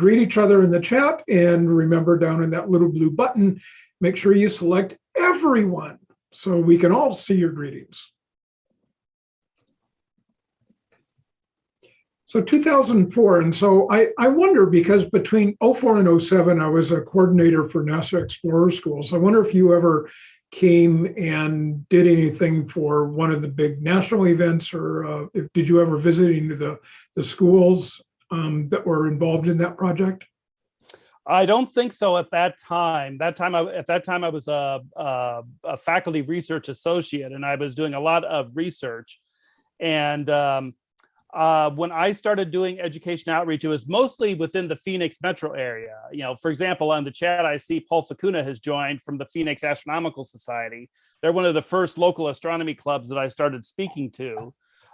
greet each other in the chat and remember down in that little blue button, make sure you select everyone so we can all see your greetings. So 2004, and so I, I wonder because between 04 and 07, I was a coordinator for NASA Explorer Schools. I wonder if you ever came and did anything for one of the big national events or uh, if, did you ever visit any of the, the schools um, that were involved in that project? I don't think so at that time. That time, I, at that time, I was a, a, a, faculty research associate, and I was doing a lot of research. And um, uh, when I started doing education outreach, it was mostly within the Phoenix metro area. You know, for example, on the chat, I see Paul Facuna has joined from the Phoenix Astronomical Society. They're one of the first local astronomy clubs that I started speaking to.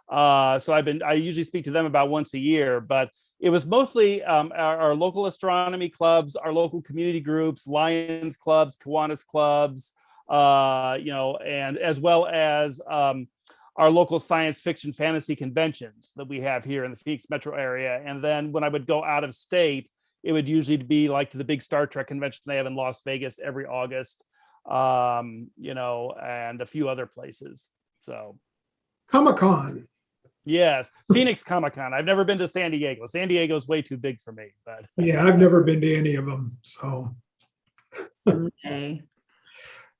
Uh, so I've been, I usually speak to them about once a year, but it was mostly um, our, our, local astronomy clubs, our local community groups, Lions clubs, Kiwanis clubs, uh, you know, and as well as um, our local science fiction fantasy conventions that we have here in the Phoenix metro area. And then when I would go out of state, it would usually be like to the big Star Trek convention they have in Las Vegas every August, um, you know, and a few other places. So Comic-Con. Yes, Phoenix Comic Con. I've never been to San Diego. San Diego is way too big for me, but yeah, I've never been to any of them. So Okay.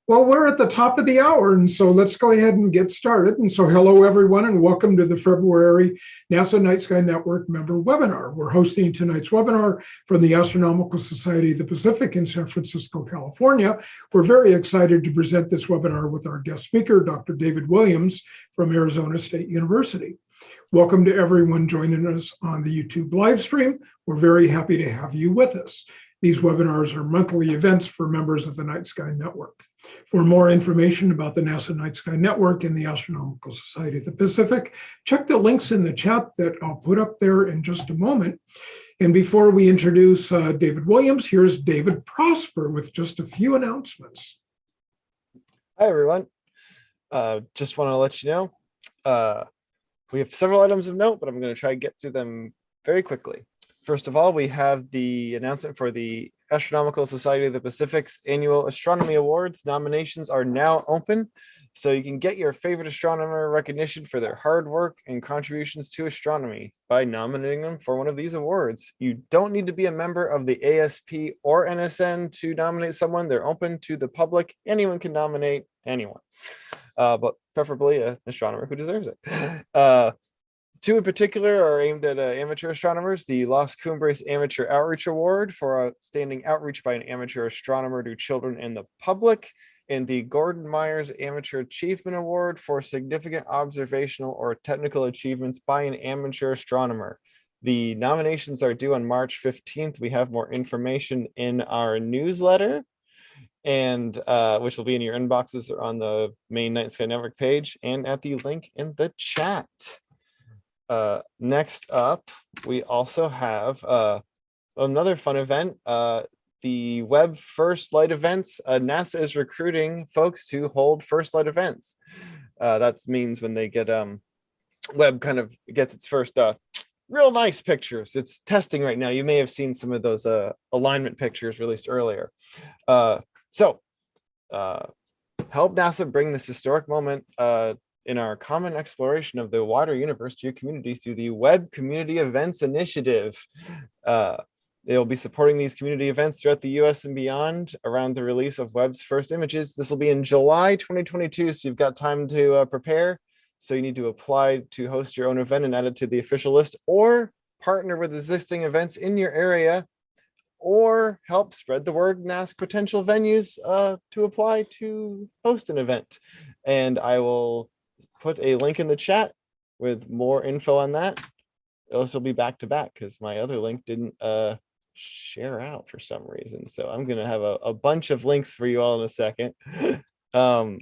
Well, we're at the top of the hour, and so let's go ahead and get started. And so hello, everyone, and welcome to the February NASA Night Sky Network member webinar. We're hosting tonight's webinar from the Astronomical Society of the Pacific in San Francisco, California. We're very excited to present this webinar with our guest speaker, Dr. David Williams from Arizona State University. Welcome to everyone joining us on the YouTube live stream. We're very happy to have you with us. These webinars are monthly events for members of the Night Sky Network. For more information about the NASA Night Sky Network and the Astronomical Society of the Pacific, check the links in the chat that I'll put up there in just a moment. And before we introduce uh, David Williams, here's David Prosper with just a few announcements. Hi, everyone. Uh, just want to let you know, uh, we have several items of note, but I'm going to try to get through them very quickly. First of all, we have the announcement for the Astronomical Society of the Pacific's annual Astronomy Awards. Nominations are now open, so you can get your favorite astronomer recognition for their hard work and contributions to astronomy by nominating them for one of these awards. You don't need to be a member of the ASP or NSN to nominate someone. They're open to the public. Anyone can nominate anyone, uh, but preferably an astronomer who deserves it. Uh, Two in particular are aimed at uh, amateur astronomers, the Las Cumbres Amateur Outreach Award for outstanding outreach by an amateur astronomer to children and the public, and the Gordon Myers Amateur Achievement Award for significant observational or technical achievements by an amateur astronomer. The nominations are due on March 15th. We have more information in our newsletter and uh, which will be in your inboxes or on the main Night Sky Network page and at the link in the chat. Uh, next up, we also have uh, another fun event, uh, the Webb First Light events. Uh, NASA is recruiting folks to hold First Light events. Uh, that means when they get um, Webb kind of gets its first real nice pictures. It's testing right now. You may have seen some of those uh, alignment pictures released earlier. Uh, so uh, help NASA bring this historic moment uh, in our common exploration of the wider universe to your community through the Webb Community Events Initiative. Uh, they'll be supporting these community events throughout the US and beyond around the release of Webb's first images. This will be in July 2022, so you've got time to uh, prepare. So you need to apply to host your own event and add it to the official list or partner with existing events in your area or help spread the word and ask potential venues uh, to apply to host an event. And I will put a link in the chat with more info on that. This will be back to back because my other link didn't uh, share out for some reason. So I'm going to have a, a, bunch of links for you all in a second. um,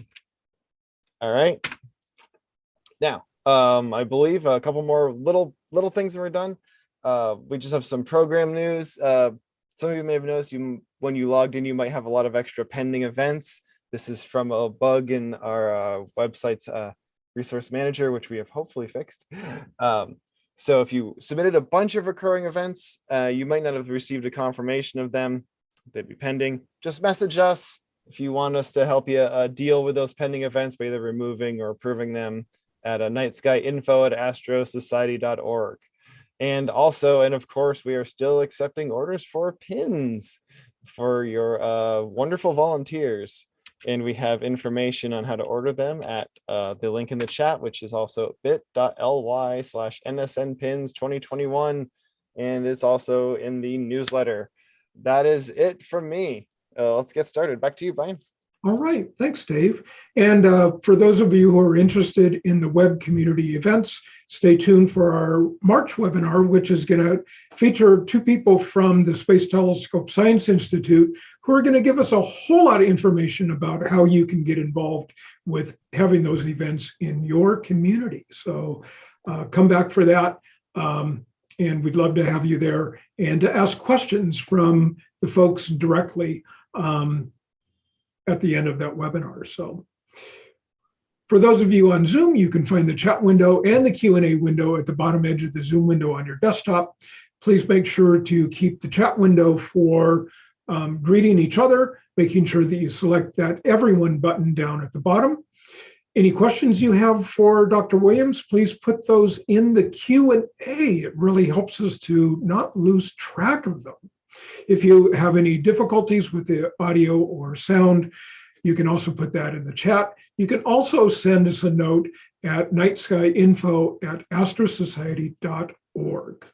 all right. Now, um, I believe a couple more little little things and we're done. Uh, we just have some program news. Uh, some of you may have noticed you when you logged in, you might have a lot of extra pending events. This is from a bug in our uh, website's uh, resource manager, which we have hopefully fixed. Um, So if you submitted a bunch of recurring events, uh, you might not have received a confirmation of them. They'd be pending. Just message us if you want us to help you uh, deal with those pending events by either removing or approving them at a night sky info at astrosociety.org. And also, and of course, we are still accepting orders for pins for your uh, wonderful volunteers. And we have information on how to order them at uh, the link in the chat, which is also bit.ly slash nsn pins 2021. And it's also in the newsletter. That is it from me. Uh, let's get started. Back to you, Brian. All right, thanks, Dave. And uh, for those of you who are interested in the Webb community events, stay tuned for our March webinar, which is going to feature two people from the Space Telescope Science Institute who are going to give us a whole lot of information about how you can get involved with having those events in your community. So uh, come back for that. Um, and we'd love to have you there and to ask questions from the folks directly. Um, at the end of that webinar. So for those of you on Zoom, you can find the chat window and the Q&A window at the bottom edge of the Zoom window on your desktop. Please make sure to keep the chat window for um, greeting each other, making sure that you select that everyone button down at the bottom. Any questions you have for Dr. Williams, please put those in the Q&A. It really helps us to not lose track of them. If you have any difficulties with the audio or sound, you can also put that in the chat. You can also send us a note at nightskyinfo at astrosociety.org.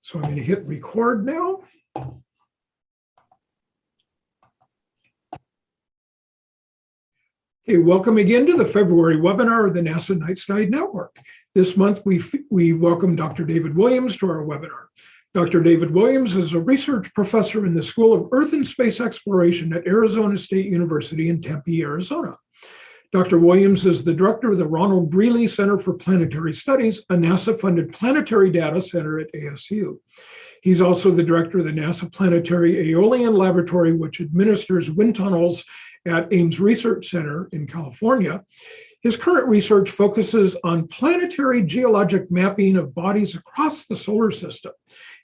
So I'm going to hit record now. Okay, welcome again to the February webinar of the NASA Night Sky Network. This month, we, we welcome Dr. David Williams to our webinar. Dr. David Williams is a research professor in the School of Earth and Space Exploration at Arizona State University in Tempe, Arizona. Dr. Williams is the director of the Ronald Greeley Center for Planetary Studies, a NASA-funded planetary data center at ASU. He's also the director of the NASA Planetary Aeolian Laboratory, which administers wind tunnels at Ames Research Center in California. His current research focuses on planetary geologic mapping of bodies across the solar system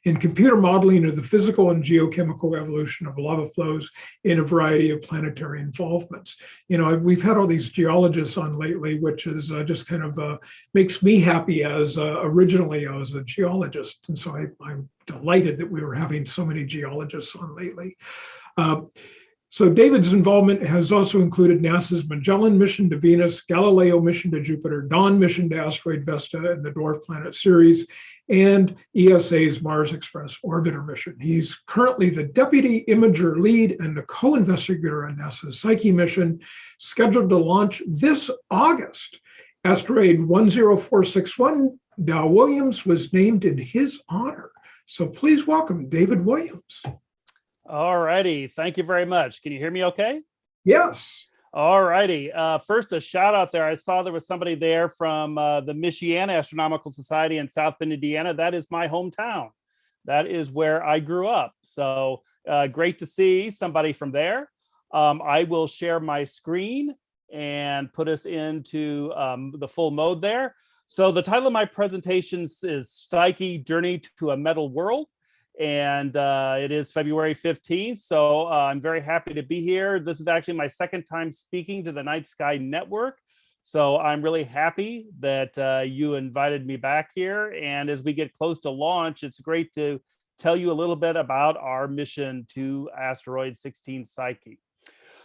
and computer modeling of the physical and geochemical evolution of lava flows in a variety of planetary involvements. You know, we've had all these geologists on lately, which is uh, just kind of uh, makes me happy as uh, originally I was a geologist. And so I, am delighted that we were having so many geologists on lately. Uh, so David's involvement has also included NASA's Magellan mission to Venus, Galileo mission to Jupiter, Dawn mission to asteroid Vesta and the Dwarf Planet Ceres, and ESA's Mars Express orbiter mission. He's currently the deputy imager lead and the co-investigator on NASA's Psyche mission, scheduled to launch this August. Asteroid 10461, Dawilliams was named in his honor. So please welcome David Williams. All righty. Thank you very much. Can you hear me okay? Yes. All righty. Uh, first, a shout out there. I saw there was somebody there from uh, the Michiana Astronomical Society in South Bend, Indiana. That is my hometown. That is where I grew up. So uh, great to see somebody from there. Um, I will share my screen and put us into um, the full mode there. So the title of my presentation is Psyche Journey to a Metal World and uh, it is February 15th. So uh, I'm very happy to be here. This is actually my second time speaking to the Night Sky Network. So I'm really happy that uh, you invited me back here. And as we get close to launch, it's great to tell you a little bit about our mission to asteroid 16 Psyche.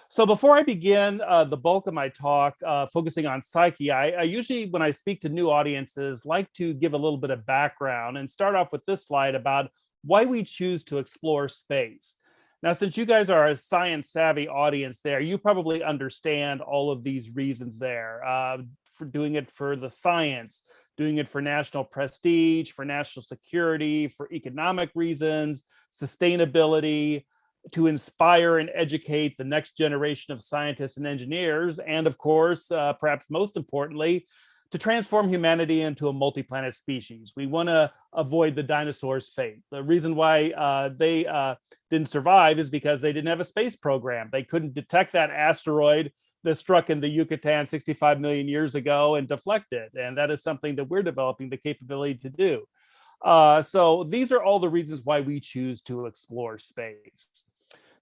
So before I begin uh, the bulk of my talk, uh, focusing on Psyche, I, I, usually, when I speak to new audiences, like to give a little bit of background and start off with this slide about why we choose to explore space. Now, since you guys are a science savvy audience there, you probably understand all of these reasons there uh, for doing it for the science, doing it for national prestige, for national security, for economic reasons, sustainability, to inspire and educate the next generation of scientists and engineers, and of course, uh, perhaps most importantly, to transform humanity into a multi-planet species. We want to avoid the dinosaurs' fate. The reason why uh, they uh, didn't survive is because they didn't have a space program. They couldn't detect that asteroid that struck in the Yucatan 65 million years ago and deflect it. And that is something that we're developing the capability to do. Uh, so these are all the reasons why we choose to explore space.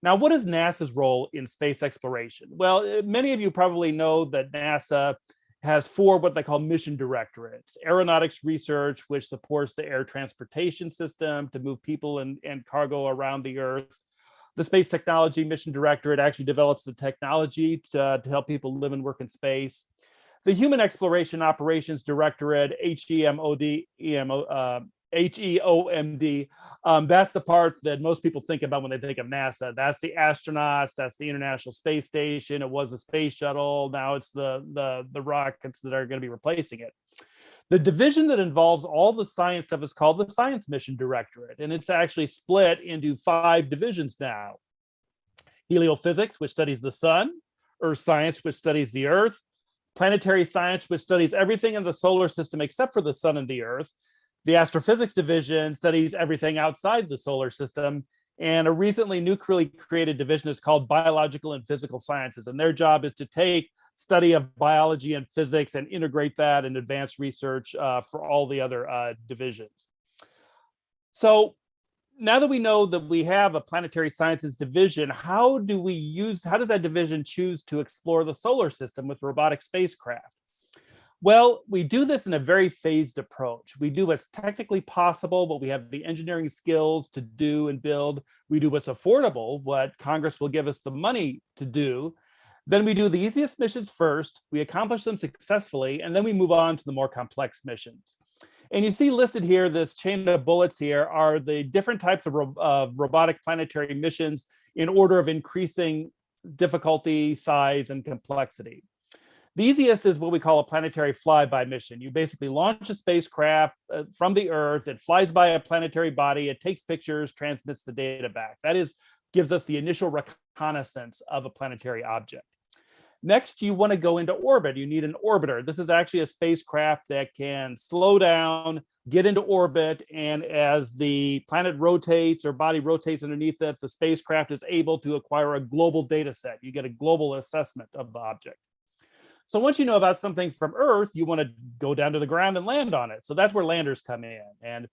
Now, what is NASA's role in space exploration? Well, uh, many of you probably know that NASA has four what they call mission directorates. Aeronautics research, which supports the air transportation system to move people and, and cargo around the Earth. The Space Technology Mission Directorate actually develops the technology to, to help people live and work in space. The Human Exploration Operations Directorate, HEMOD, EMO, uh, HEOMD, um, that's the part that most people think about when they think of NASA. That's the astronauts, that's the International Space Station. It was the space shuttle. Now it's the, the, the rockets that are going to be replacing it. The division that involves all the science stuff is called the Science Mission Directorate, and it's actually split into five divisions now. Heliophysics, which studies the sun, Earth Science, which studies the Earth, Planetary Science, which studies everything in the solar system except for the sun and the Earth, the astrophysics division studies everything outside the solar system. And a recently newly created division is called biological and physical sciences. And their job is to take study of biology and physics and integrate that in advanced research uh, for all the other uh, divisions. So now that we know that we have a planetary sciences division, how do we use, how does that division choose to explore the solar system with robotic spacecraft? Well, we do this in a very phased approach. We do what's technically possible, what we have the engineering skills to do and build. We do what's affordable, what Congress will give us the money to do. Then we do the easiest missions first, we accomplish them successfully, and then we move on to the more complex missions. And you see listed here, this chain of bullets here are the different types of ro uh, robotic planetary missions in order of increasing difficulty, size, and complexity. The easiest is what we call a planetary flyby mission. You basically launch a spacecraft uh, from the Earth, it flies by a planetary body, it takes pictures, transmits the data back. That is, gives us the initial reconnaissance of a planetary object. Next, you want to go into orbit. You need an orbiter. This is actually a spacecraft that can slow down, get into orbit, and as the planet rotates or body rotates underneath it, the spacecraft is able to acquire a global data set. You get a global assessment of the object. So once you know about something from Earth, you want to go down to the ground and land on it. So that's where landers come in. And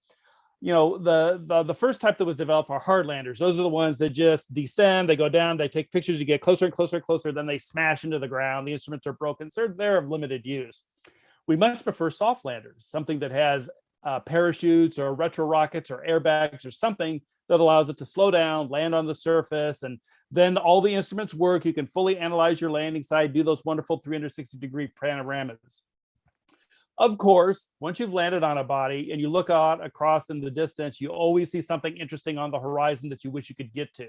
you know, the, the, the first type that was developed are hard landers. Those are the ones that just descend, they go down, they take pictures, you get closer and closer and closer, then they smash into the ground. The instruments are broken, so they're of limited use. We much prefer soft landers, something that has uh, parachutes or retro rockets or airbags or something that allows it to slow down, land on the surface, and then all the instruments work. You can fully analyze your landing site, do those wonderful 360 degree panoramas. Of course, once you've landed on a body and you look out across in the distance, you always see something interesting on the horizon that you wish you could get to.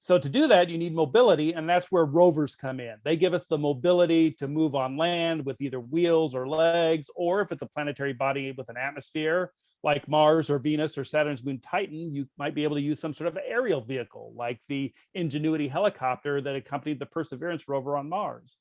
So to do that, you need mobility, and that's where rovers come in. They give us the mobility to move on land with either wheels or legs, or if it's a planetary body with an atmosphere, like Mars or Venus or Saturn's moon Titan, you might be able to use some sort of aerial vehicle, like the Ingenuity helicopter that accompanied the Perseverance rover on Mars.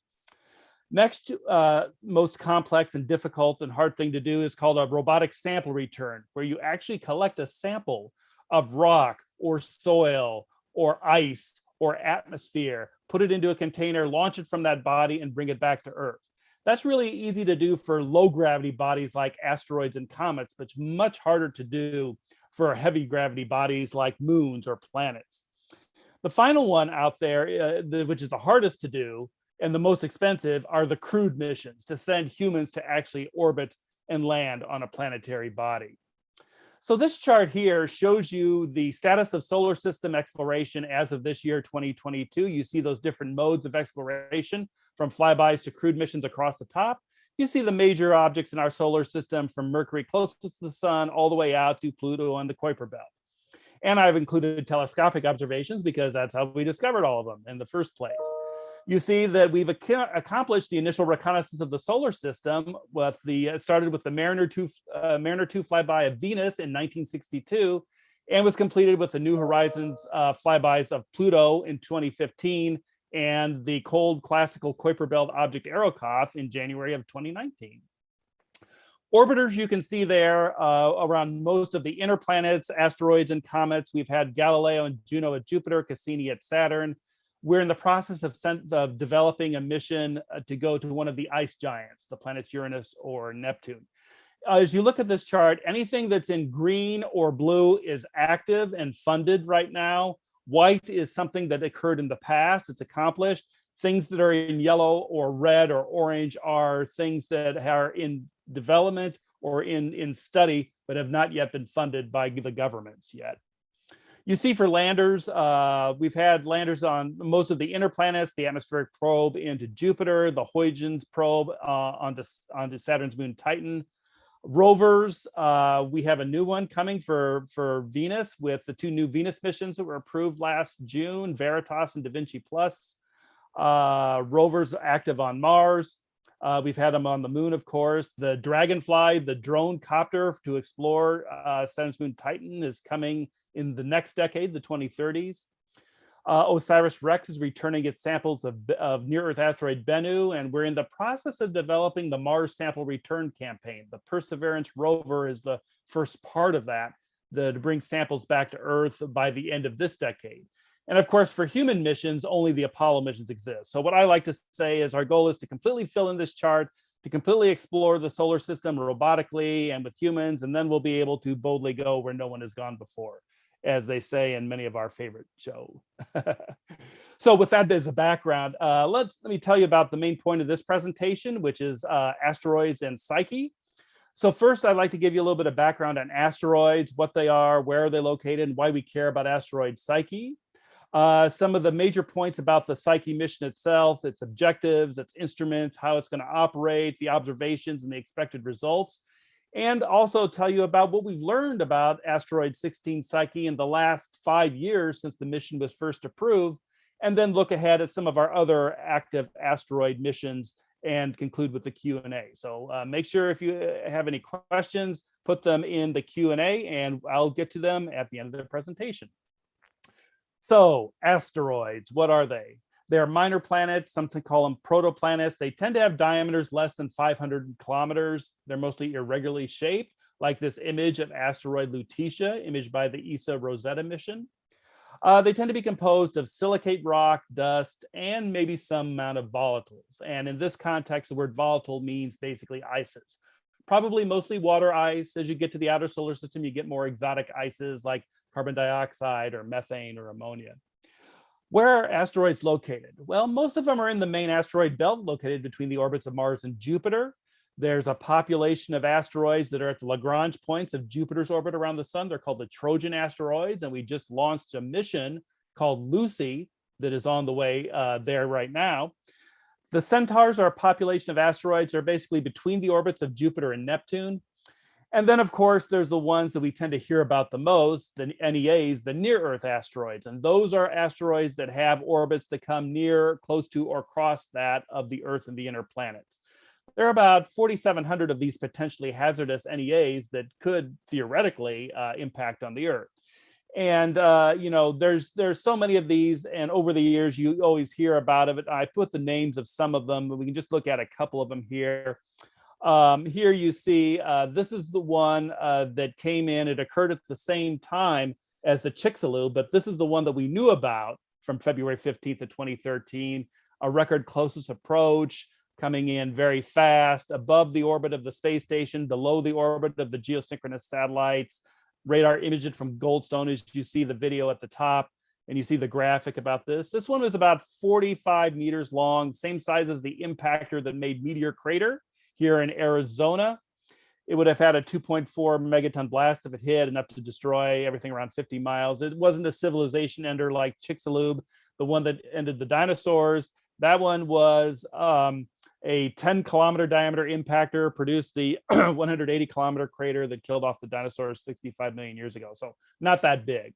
Next, uh, most complex and difficult and hard thing to do is called a robotic sample return, where you actually collect a sample of rock or soil or ice or atmosphere, put it into a container, launch it from that body and bring it back to Earth. That's really easy to do for low gravity bodies like asteroids and comets, but much harder to do for heavy gravity bodies like moons or planets. The final one out there, uh, the, which is the hardest to do, and the most expensive are the crewed missions to send humans to actually orbit and land on a planetary body. So this chart here shows you the status of solar system exploration as of this year, 2022. You see those different modes of exploration from flybys to crewed missions across the top. You see the major objects in our solar system from Mercury closest to the sun all the way out to Pluto and the Kuiper Belt. And I've included telescopic observations because that's how we discovered all of them in the first place you see that we've ac accomplished the initial reconnaissance of the solar system with the started with the Mariner 2 uh, Mariner 2 flyby of Venus in 1962 and was completed with the New Horizons uh, flybys of Pluto in 2015 and the cold classical Kuiper Belt object Arrokoth in January of 2019. Orbiters you can see there uh, around most of the inner planets, asteroids and comets. We've had Galileo and Juno at Jupiter, Cassini at Saturn, we're in the process of, sent, of developing a mission uh, to go to one of the ice giants, the planets Uranus or Neptune. as you look at this chart, anything that's in green or blue is active and funded right now. White is something that occurred in the past, it's accomplished. Things that are in yellow or red or orange are things that are in development or in, in study, but have not yet been funded by the governments yet. You see for landers, uh, we've had landers on most of the inner planets, the atmospheric probe into Jupiter, the Huygens probe uh, onto, onto Saturn's moon Titan. Rovers, uh, we have a new one coming for, for Venus with the two new Venus missions that were approved last June, Veritas and Da Vinci Plus. Uh, rovers active on Mars. Uh, we've had them on the moon, of course. The Dragonfly, the drone copter to explore uh, Saturn's moon Titan is coming in the next decade, the 2030s. Uh, OSIRIS-REx is returning its samples of, of near-Earth asteroid Bennu, and we're in the process of developing the Mars Sample Return Campaign. The Perseverance rover is the first part of that, the, to bring samples back to Earth by the end of this decade. And of course, for human missions, only the Apollo missions exist. So what I like to say is our goal is to completely fill in this chart, to completely explore the solar system robotically and with humans, and then we'll be able to boldly go where no one has gone before as they say in many of our favorite shows. so with that as a background, uh, let's let me tell you about the main point of this presentation, which is uh, asteroids and Psyche. So first, I'd like to give you a little bit of background on asteroids, what they are, where are they located, and why we care about asteroid Psyche. Uh, some of the major points about the Psyche mission itself, its objectives, its instruments, how it's going to operate, the observations and the expected results and also tell you about what we've learned about asteroid 16 Psyche in the last five years since the mission was first approved, and then look ahead at some of our other active asteroid missions and conclude with the Q&A. So uh, make sure if you uh, have any questions, put them in the Q&A and I'll get to them at the end of the presentation. So asteroids, what are they? They're minor planets, some call them protoplanets. They tend to have diameters less than 500 kilometers. They're mostly irregularly shaped, like this image of asteroid Lutetia, imaged by the ESA Rosetta mission. Uh, they tend to be composed of silicate rock, dust, and maybe some amount of volatiles. And in this context, the word volatile means basically ices. Probably mostly water ice. As you get to the outer solar system, you get more exotic ices like carbon dioxide or methane or ammonia. Where are asteroids located? Well, most of them are in the main asteroid belt located between the orbits of Mars and Jupiter. There's a population of asteroids that are at the Lagrange points of Jupiter's orbit around the sun. They're called the Trojan asteroids. And we just launched a mission called Lucy that is on the way uh, there right now. The Centaurs are a population of asteroids that are basically between the orbits of Jupiter and Neptune. And then, of course, there's the ones that we tend to hear about the most, the NEAs, the near-Earth asteroids. And those are asteroids that have orbits that come near, close to, or cross that of the Earth and the inner planets. There are about 4,700 of these potentially hazardous NEAs that could theoretically uh, impact on the Earth. And, uh, you know, there's there's so many of these, and over the years, you always hear about it. I put the names of some of them, but we can just look at a couple of them here. Um, here you see, uh, this is the one uh, that came in. It occurred at the same time as the Chelyabinsk, but this is the one that we knew about from February 15th of 2013, a record closest approach coming in very fast above the orbit of the space station, below the orbit of the geosynchronous satellites, radar imaged from Goldstone as you see the video at the top and you see the graphic about this. This one was about 45 meters long, same size as the impactor that made Meteor Crater here in Arizona. It would have had a 2.4 megaton blast if it hit enough to destroy everything around 50 miles. It wasn't a civilization ender like Chicxulub, the one that ended the dinosaurs. That one was um, a 10 kilometer diameter impactor, produced the 180 kilometer crater that killed off the dinosaurs 65 million years ago. So not that big.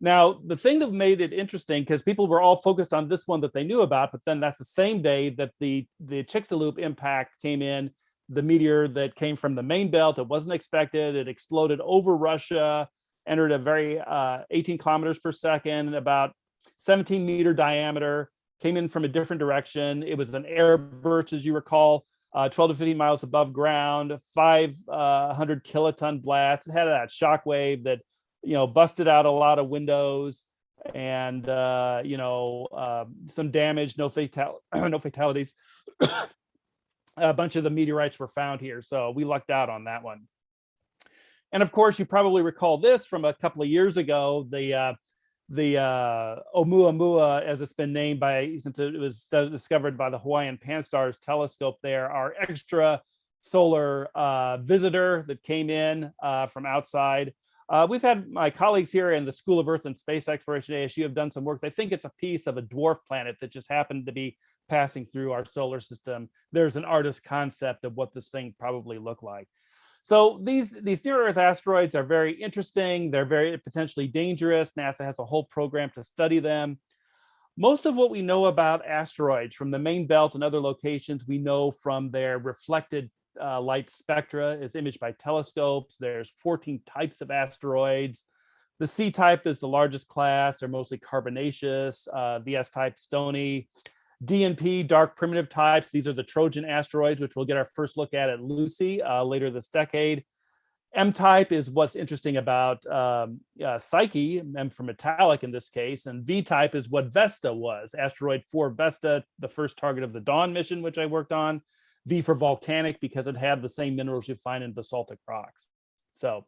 Now, the thing that made it interesting, because people were all focused on this one that they knew about, but then that's the same day that the, the Chelyabinsk impact came in, the meteor that came from the main belt, it wasn't expected, it exploded over Russia, entered a very uh, 18 kilometers per second, about 17 meter diameter, came in from a different direction. It was an air burst, as you recall, uh, 12 to 15 miles above ground, 500 uh, kiloton blast. It had that shock wave that you know, busted out a lot of windows and, uh, you know, uh, some damage, no fatal, no fatalities. a bunch of the meteorites were found here. So we lucked out on that one. And of course, you probably recall this from a couple of years ago, the uh, the uh, Oumuamua, as it's been named by, since it was discovered by the Hawaiian Pan-STARRS telescope there, our extra solar uh, visitor that came in uh, from outside. Uh, we've had my colleagues here in the School of Earth and Space Exploration ASU have done some work. They think it's a piece of a dwarf planet that just happened to be passing through our solar system. There's an artist concept of what this thing probably looked like. So these, these near Earth asteroids are very interesting. They're very potentially dangerous. NASA has a whole program to study them. Most of what we know about asteroids from the main belt and other locations, we know from their reflected uh, light spectra is imaged by telescopes. There's 14 types of asteroids. The C type is the largest class. They're mostly carbonaceous. Uh, the S type stony. DNP, dark primitive types. These are the Trojan asteroids, which we'll get our first look at at Lucy uh, later this decade. M type is what's interesting about um, uh, Psyche, M for metallic in this case, and V type is what Vesta was, asteroid 4 Vesta, the first target of the Dawn mission, which I worked on. V for volcanic because it had the same minerals you find in basaltic rocks. So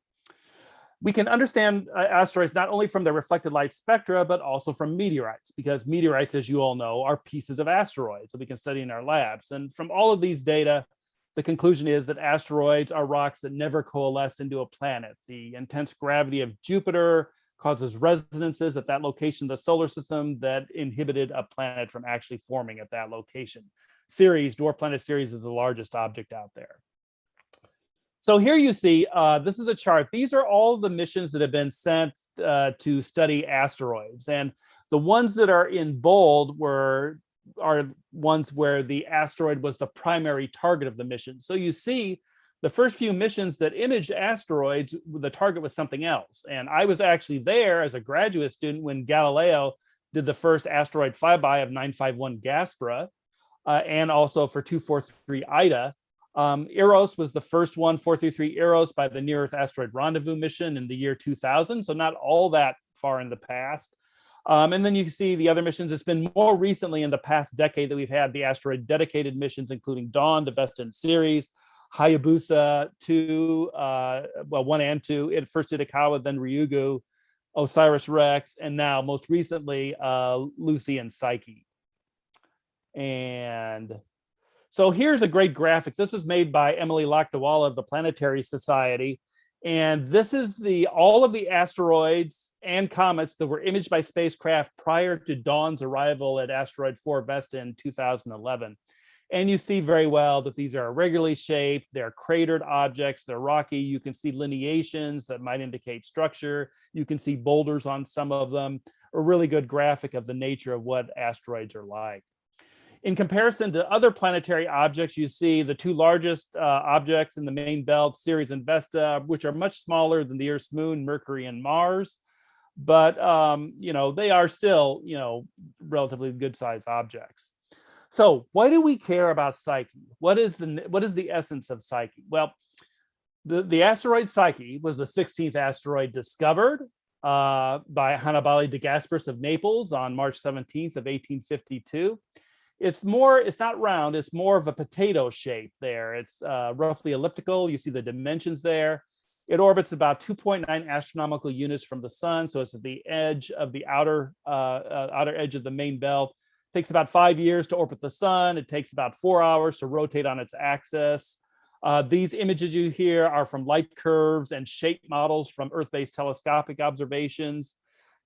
we can understand uh, asteroids not only from their reflected light spectra, but also from meteorites, because meteorites, as you all know, are pieces of asteroids that we can study in our labs. And from all of these data, the conclusion is that asteroids are rocks that never coalesce into a planet. The intense gravity of Jupiter causes resonances at that location of the solar system that inhibited a planet from actually forming at that location. Ceres, dwarf planet Ceres is the largest object out there. So here you see, uh, this is a chart. These are all the missions that have been sent uh, to study asteroids. And the ones that are in bold were are ones where the asteroid was the primary target of the mission. So you see the first few missions that imaged asteroids, the target was something else. And I was actually there as a graduate student when Galileo did the first asteroid flyby of 951 Gaspra uh, and also for 243 Ida. Um, Eros was the first one, 433 Eros by the Near Earth Asteroid Rendezvous mission in the year 2000. So not all that far in the past. Um, and then you can see the other missions. It's been more recently in the past decade that we've had the asteroid dedicated missions, including Dawn, the Vesta Ceres, Hayabusa 2, uh, well, 1 and 2, it first Itokawa, then Ryugu, OSIRIS-REx, and now most recently, uh, Lucy and Psyche. And so here's a great graphic. This was made by Emily Lakdawalla of the Planetary Society. And this is the all of the asteroids and comets that were imaged by spacecraft prior to Dawn's arrival at asteroid 4 Vesta in 2011. And you see very well that these are irregularly shaped, they're cratered objects, they're rocky. You can see lineations that might indicate structure. You can see boulders on some of them, a really good graphic of the nature of what asteroids are like. In comparison to other planetary objects, you see the two largest uh, objects in the main belt, Ceres and Vesta, which are much smaller than the Earth's moon, Mercury and Mars. But, um, you know, they are still, you know, relatively good sized objects. So why do we care about Psyche? What is the, what is the essence of Psyche? Well, the, the asteroid Psyche was the 16th asteroid discovered uh, by Annibale de Gasparis of Naples on March 17th of 1852 it's more it's not round it's more of a potato shape there. It's uh, roughly elliptical. You see the dimensions there. It orbits about 2.9 astronomical units from the sun so it's at the edge of the outer uh, uh, outer edge of the main belt. Takes about five years to orbit the sun. It takes about four hours to rotate on its axis. Uh, these images you hear are from light curves and shape models from earth-based telescopic observations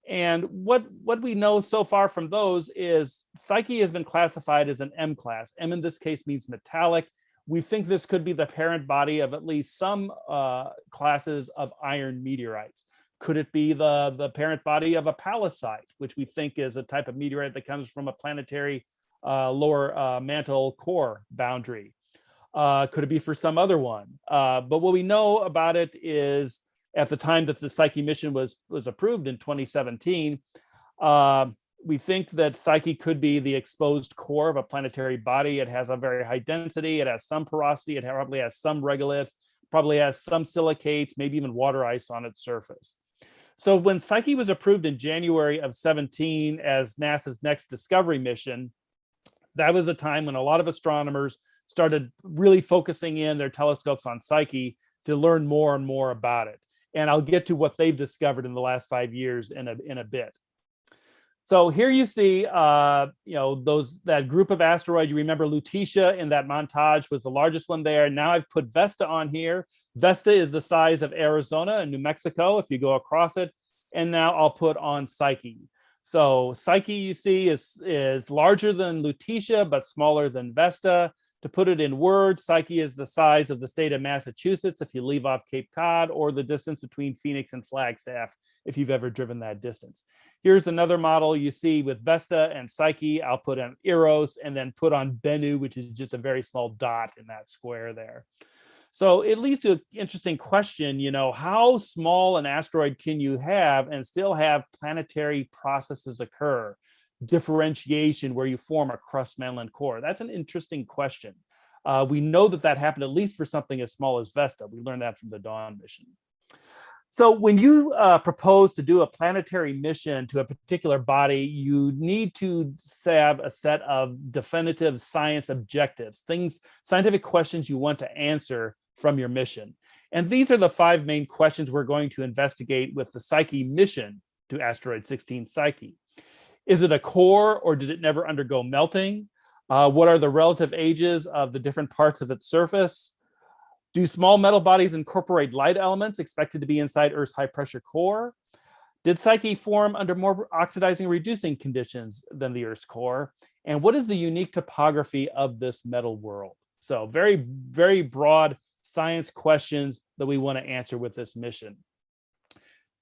and what, what we know so far from those is Psyche has been classified as an M class. M in this case means metallic. We think this could be the parent body of at least some uh, classes of iron meteorites. Could it be the, the parent body of a pallasite, which we think is a type of meteorite that comes from a planetary uh, lower uh, mantle core boundary? Uh, could it be for some other one? Uh, but what we know about it is at the time that the Psyche mission was, was approved in 2017, uh, we think that Psyche could be the exposed core of a planetary body. It has a very high density. It has some porosity. It probably has some regolith, probably has some silicates, maybe even water ice on its surface. So when Psyche was approved in January of 17 as NASA's next discovery mission, that was a time when a lot of astronomers started really focusing in their telescopes on Psyche to learn more and more about it. And I'll get to what they've discovered in the last five years in a, in a bit. So here you see, uh, you know, those that group of asteroids. You remember Lutetia in that montage was the largest one there. Now I've put Vesta on here. Vesta is the size of Arizona and New Mexico if you go across it. And now I'll put on Psyche. So Psyche you see is, is larger than Lutetia, but smaller than Vesta. To put it in words, Psyche is the size of the state of Massachusetts if you leave off Cape Cod or the distance between Phoenix and Flagstaff if you've ever driven that distance. Here's another model you see with Vesta and Psyche. I'll put on Eros and then put on Bennu, which is just a very small dot in that square there. So it leads to an interesting question, you know, how small an asteroid can you have and still have planetary processes occur? Differentiation where you form a crust mantle core. That's an interesting question. Uh, we know that that happened at least for something as small as Vesta. We learned that from the Dawn mission. So when you uh, propose to do a planetary mission to a particular body, you need to have a set of definitive science objectives, things, scientific questions you want to answer from your mission. And these are the five main questions we're going to investigate with the Psyche mission to asteroid 16 Psyche. Is it a core or did it never undergo melting? Uh, what are the relative ages of the different parts of its surface? Do small metal bodies incorporate light elements expected to be inside Earth's high pressure core? Did Psyche form under more oxidizing reducing conditions than the Earth's core? And what is the unique topography of this metal world? So very, very broad science questions that we want to answer with this mission.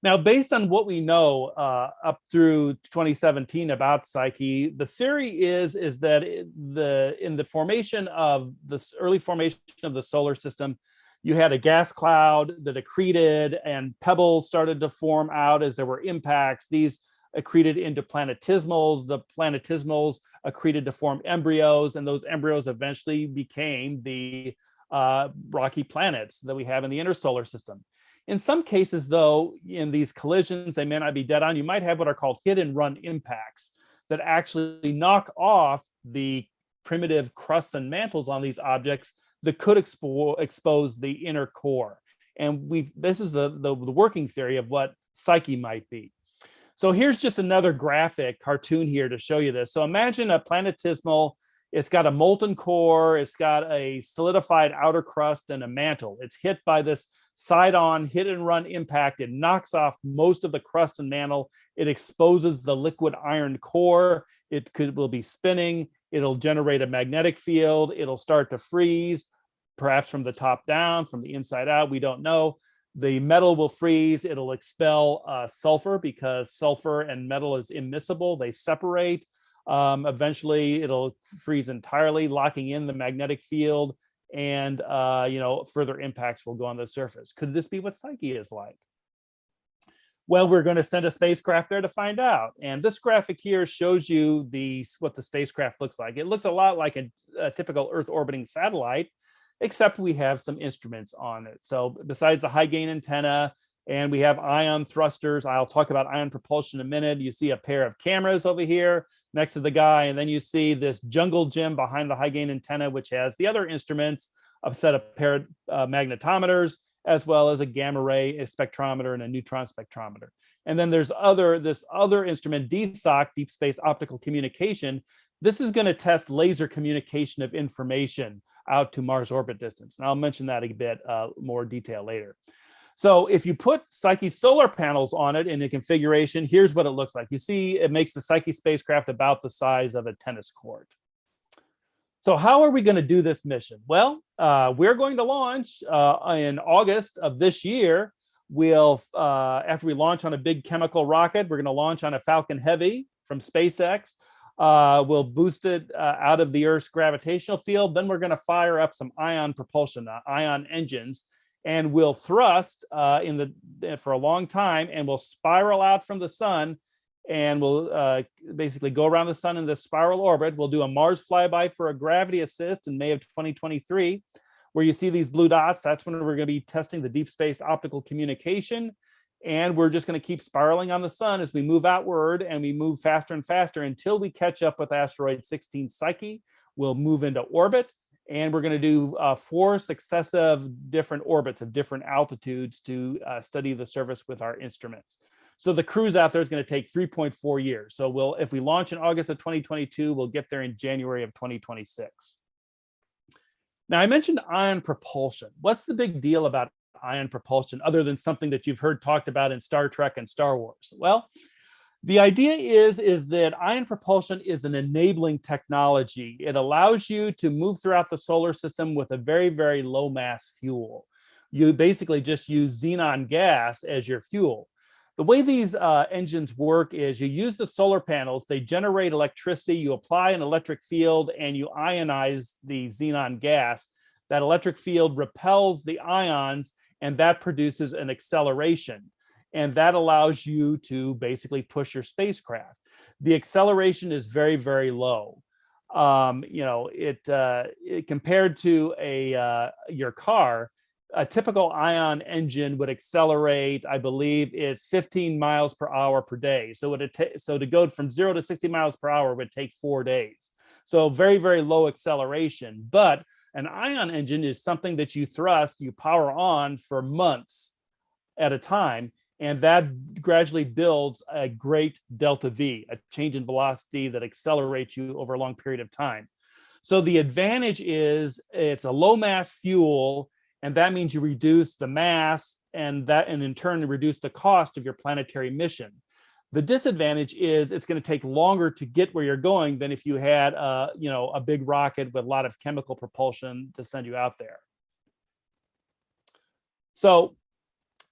Now, based on what we know uh, up through 2017 about Psyche, the theory is, is that the in the formation of this early formation of the solar system, you had a gas cloud that accreted and pebbles started to form out as there were impacts. These accreted into planetesimals. The planetesimals accreted to form embryos, and those embryos eventually became the uh, rocky planets that we have in the inner solar system. In some cases, though, in these collisions, they may not be dead on. You might have what are called hit and run impacts that actually knock off the primitive crusts and mantles on these objects that could expo expose the inner core. And we this is the, the, the working theory of what Psyche might be. So here's just another graphic cartoon here to show you this. So imagine a planetesimal it's got a molten core, it's got a solidified outer crust and a mantle. It's hit by this side on hit and run impact. It knocks off most of the crust and mantle. It exposes the liquid iron core. It could will be spinning. It'll generate a magnetic field. It'll start to freeze, perhaps from the top down, from the inside out. We don't know. The metal will freeze. It'll expel uh, sulfur because sulfur and metal is immiscible. They separate. Um, eventually, it'll freeze entirely, locking in the magnetic field and uh, you know further impacts will go on the surface. Could this be what Psyche is like? Well, we're going to send a spacecraft there to find out. And this graphic here shows you the what the spacecraft looks like. It looks a lot like a, a typical Earth orbiting satellite, except we have some instruments on it. So besides the high gain antenna, and we have ion thrusters. I'll talk about ion propulsion in a minute. You see a pair of cameras over here next to the guy, and then you see this jungle gym behind the high gain antenna, which has the other instruments, a set of pair uh, magnetometers, as well as a gamma ray, a spectrometer, and a neutron spectrometer. And then there's other this other instrument, DSOC, Deep Space Optical Communication. This is going to test laser communication of information out to Mars orbit distance. And I'll mention that a bit uh, more detail later. So if you put Psyche solar panels on it in a configuration, here's what it looks like. You see, it makes the Psyche spacecraft about the size of a tennis court. So how are we going to do this mission? Well, uh, we're going to launch uh, in August of this year. We'll, uh, after we launch on a big chemical rocket, we're going to launch on a Falcon Heavy from SpaceX. Uh, we'll boost it uh, out of the Earth's gravitational field. Then we're going to fire up some ion propulsion, uh, ion engines and will thrust uh, in the eh, for a long time and will spiral out from the sun and will uh, basically go around the sun in this spiral orbit. We'll do a Mars flyby for a gravity assist in May of 2023, where you see these blue dots. That's when we're going to be testing the deep space optical communication. And we're just going to keep spiraling on the sun as we move outward and we move faster and faster until we catch up with asteroid 16 Psyche. We'll move into orbit And we're going to do uh, four successive different orbits of different altitudes to uh, study the surface with our instruments. So the cruise out there is going to take 3.4 years. So we'll, if we launch in August of 2022, we'll get there in January of 2026. Now I mentioned ion propulsion. What's the big deal about ion propulsion other than something that you've heard talked about in Star Trek and Star Wars? Well, the idea is, is that ion propulsion is an enabling technology. It allows you to move throughout the solar system with a very, very low mass fuel. You basically just use xenon gas as your fuel. The way these uh, engines work is you use the solar panels, they generate electricity, you apply an electric field and you ionize the xenon gas. That electric field repels the ions and that produces an acceleration and that allows you to basically push your spacecraft. The acceleration is very, very low. Um, you know, it, uh, it compared to a uh, your car, a typical ion engine would accelerate, I believe, is 15 miles per hour per day. So it so to go from zero to 60 miles per hour would take four days. So very, very low acceleration. But an ion engine is something that you thrust, you power on for months at a time and that gradually builds a great delta V, a change in velocity that accelerates you over a long period of time. So the advantage is it's a low mass fuel, and that means you reduce the mass and that and in turn reduce the cost of your planetary mission. The disadvantage is it's going to take longer to get where you're going than if you had a, you know, a big rocket with a lot of chemical propulsion to send you out there. So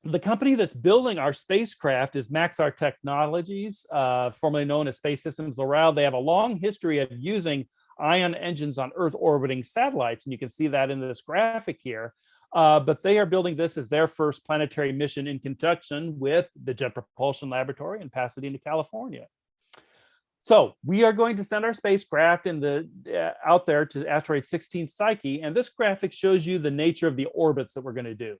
the company that's building our spacecraft is Maxar Technologies, uh, formerly known as Space Systems Loral. They have a long history of using ion engines on Earth orbiting satellites, and you can see that in this graphic here. Uh, but they are building this as their first planetary mission in conjunction with the Jet Propulsion Laboratory in Pasadena, California. So we are going to send our spacecraft in the uh, out there to asteroid 16 Psyche, and this graphic shows you the nature of the orbits that we're going to do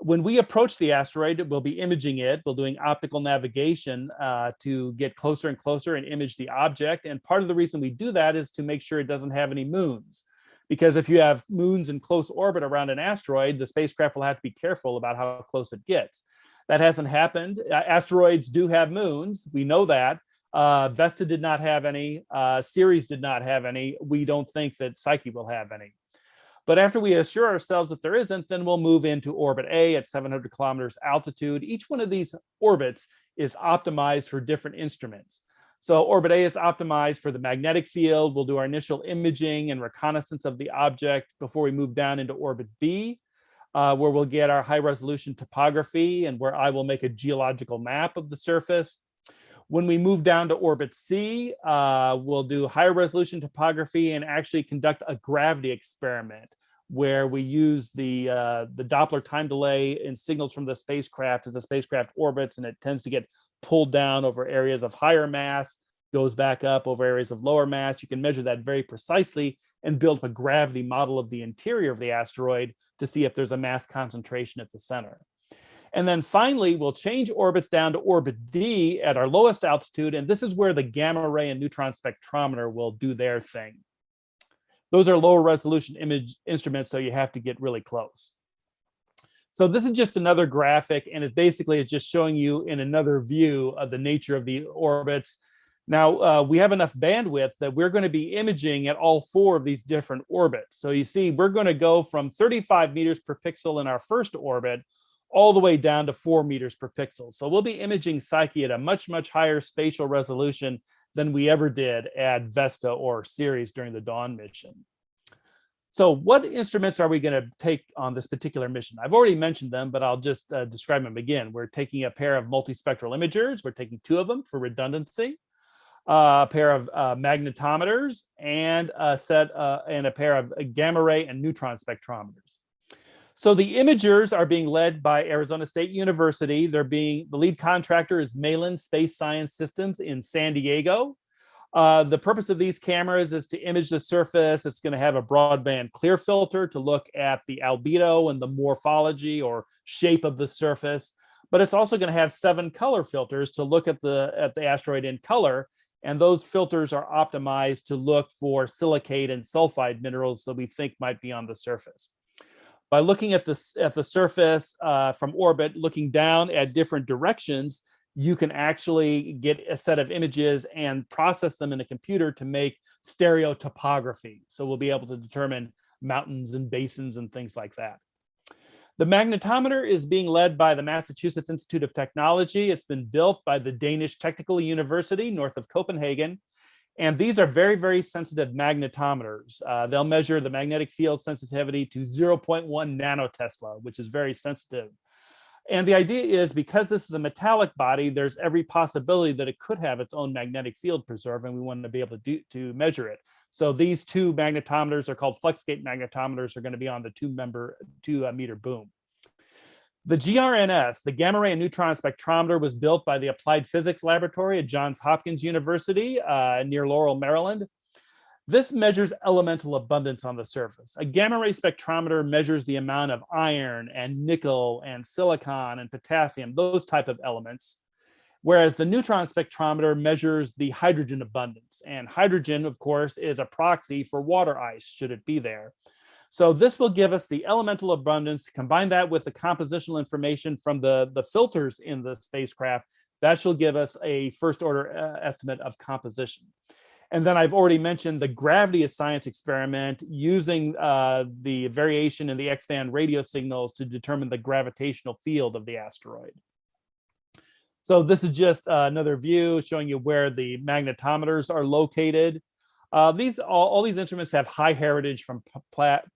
when we approach the asteroid, we'll be imaging it. We're doing optical navigation uh, to get closer and closer and image the object. And part of the reason we do that is to make sure it doesn't have any moons. Because if you have moons in close orbit around an asteroid, the spacecraft will have to be careful about how close it gets. That hasn't happened. Uh, asteroids do have moons. We know that. Uh, Vesta did not have any. Uh, Ceres did not have any. We don't think that Psyche will have any. But after we assure ourselves that there isn't, then we'll move into orbit A at 700 kilometers altitude. Each one of these orbits is optimized for different instruments. So orbit A is optimized for the magnetic field. We'll do our initial imaging and reconnaissance of the object before we move down into orbit B, uh, where we'll get our high resolution topography and where I will make a geological map of the surface. When we move down to orbit C, uh, we'll do higher resolution topography and actually conduct a gravity experiment where we use the uh, the Doppler time delay in signals from the spacecraft as the spacecraft orbits and it tends to get pulled down over areas of higher mass, goes back up over areas of lower mass. You can measure that very precisely and build a gravity model of the interior of the asteroid to see if there's a mass concentration at the center. And then finally, we'll change orbits down to orbit D at our lowest altitude. And this is where the gamma ray and neutron spectrometer will do their thing. Those are lower resolution image instruments, so you have to get really close. So this is just another graphic, and it basically is just showing you in another view of the nature of the orbits. Now, uh, we have enough bandwidth that we're going to be imaging at all four of these different orbits. So you see, we're going to go from 35 meters per pixel in our first orbit all the way down to four meters per pixel. So we'll be imaging Psyche at a much, much higher spatial resolution than we ever did at Vesta or Ceres during the Dawn mission. So what instruments are we going to take on this particular mission? I've already mentioned them, but I'll just uh, describe them again. We're taking a pair of multispectral imagers. We're taking two of them for redundancy, uh, a pair of uh, magnetometers, and a set uh, and a pair of gamma ray and neutron spectrometers. So the imagers are being led by Arizona State University. They're being, the lead contractor is Malin Space Science Systems in San Diego. Uh, the purpose of these cameras is to image the surface. It's going to have a broadband clear filter to look at the albedo and the morphology or shape of the surface. But it's also going to have seven color filters to look at the at the asteroid in color And those filters are optimized to look for silicate and sulfide minerals that we think might be on the surface. By looking at the, at the surface uh, from orbit, looking down at different directions, you can actually get a set of images and process them in a computer to make stereo topography. So we'll be able to determine mountains and basins and things like that. The magnetometer is being led by the Massachusetts Institute of Technology. It's been built by the Danish Technical University north of Copenhagen. And these are very, very sensitive magnetometers. Uh, they'll measure the magnetic field sensitivity to 0.1 nanotesla, which is very sensitive. And the idea is because this is a metallic body, there's every possibility that it could have its own magnetic field preserve, and we want to be able to do to measure it. So these two magnetometers are called fluxgate magnetometers are going to be on the two member two uh, meter boom. The GRNS, the gamma ray and neutron spectrometer was built by the Applied Physics Laboratory at Johns Hopkins University uh, near Laurel, Maryland. This measures elemental abundance on the surface. A gamma ray spectrometer measures the amount of iron and nickel and silicon and potassium, those type of elements. Whereas the neutron spectrometer measures the hydrogen abundance. And hydrogen, of course, is a proxy for water ice, should it be there. So this will give us the elemental abundance, combine that with the compositional information from the, the filters in the spacecraft, that shall give us a first order uh, estimate of composition. And then I've already mentioned the gravity of science experiment using uh, the variation in the X-band radio signals to determine the gravitational field of the asteroid. So this is just uh, another view showing you where the magnetometers are located. Uh, these all, all, these instruments have high heritage from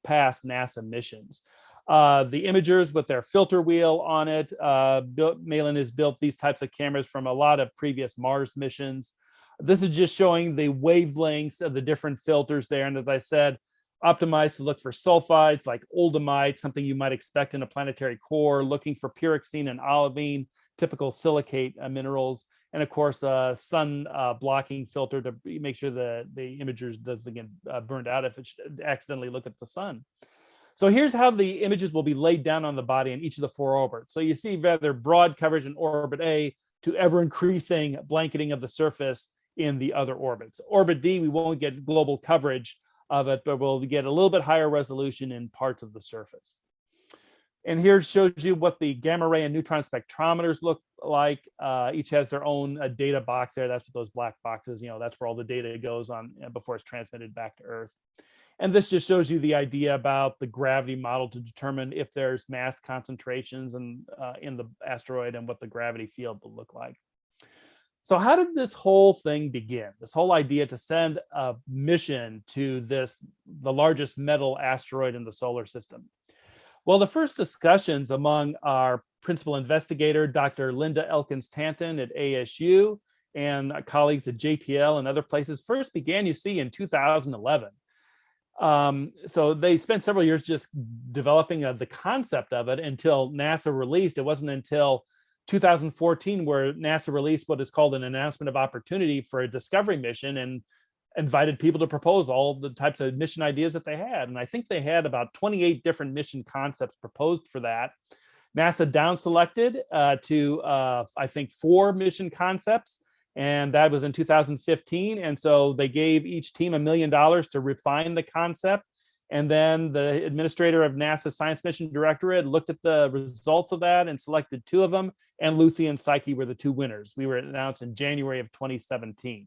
past NASA missions. Uh, the imagers with their filter wheel on it, uh, Malin has built these types of cameras from a lot of previous Mars missions. This is just showing the wavelengths of the different filters there. And as I said, optimized to look for sulfides like oldhamite, something you might expect in a planetary core, looking for pyroxene and olivine, typical silicate uh, minerals, and of course, a sun uh, blocking filter to make sure the, the imagers doesn't get uh, burned out if it accidentally look at the sun. So here's how the images will be laid down on the body in each of the four orbits. So you see rather broad coverage in orbit A to ever increasing blanketing of the surface in the other orbits. Orbit D, we won't get global coverage of it, but we'll get a little bit higher resolution in parts of the surface. And here shows you what the gamma ray and neutron spectrometers look like. Uh, each has their own uh, data box there. That's what those black boxes, you know, that's where all the data goes on uh, before it's transmitted back to Earth. And this just shows you the idea about the gravity model to determine if there's mass concentrations and uh, in the asteroid and what the gravity field will look like. So how did this whole thing begin? This whole idea to send a mission to this, the largest metal asteroid in the solar system. Well, the first discussions among our principal investigator, Dr. Lindy Elkins Tanton at ASU, and colleagues at JPL and other places first began, you see, in 2011. Um, so they spent several years just developing uh, the concept of it until NASA released. It wasn't until 2014 where NASA released what is called an announcement of opportunity for a discovery mission. And invited people to propose all the types of mission ideas that they had. And I think they had about 28 different mission concepts proposed for that. NASA down selected uh, to, uh, I think, four mission concepts. And that was in 2015. And so they gave each team a million dollars to refine the concept. And then the administrator of NASA Science Mission Directorate looked at the results of that and selected two of them. And Lucy and Psyche were the two winners. We were announced in January of 2017.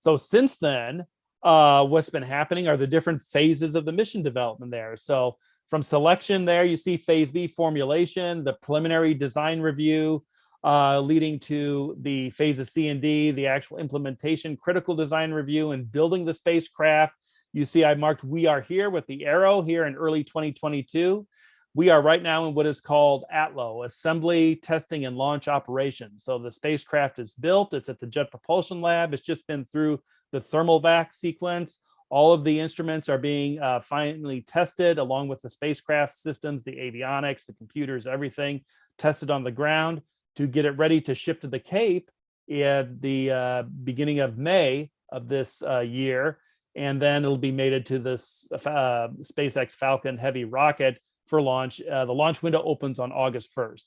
So since then, uh, what's been happening are the different phases of the mission development there. So from selection there, you see phase B formulation, the preliminary design review, uh, leading to the phases C and D, the actual implementation, critical design review, and building the spacecraft. You see I marked we are here with the arrow here in early 2022. We are right now in what is called ATLO, Assembly, Testing, and Launch Operations. So the spacecraft is built, it's at the Jet Propulsion Lab, it's just been through the thermal vac sequence. All of the instruments are being uh, finally tested along with the spacecraft systems, the avionics, the computers, everything tested on the ground to get it ready to ship to the Cape at the uh, beginning of May of this uh, year. And then it'll be mated to this uh, SpaceX Falcon Heavy rocket for launch. Uh, the launch window opens on August 1st.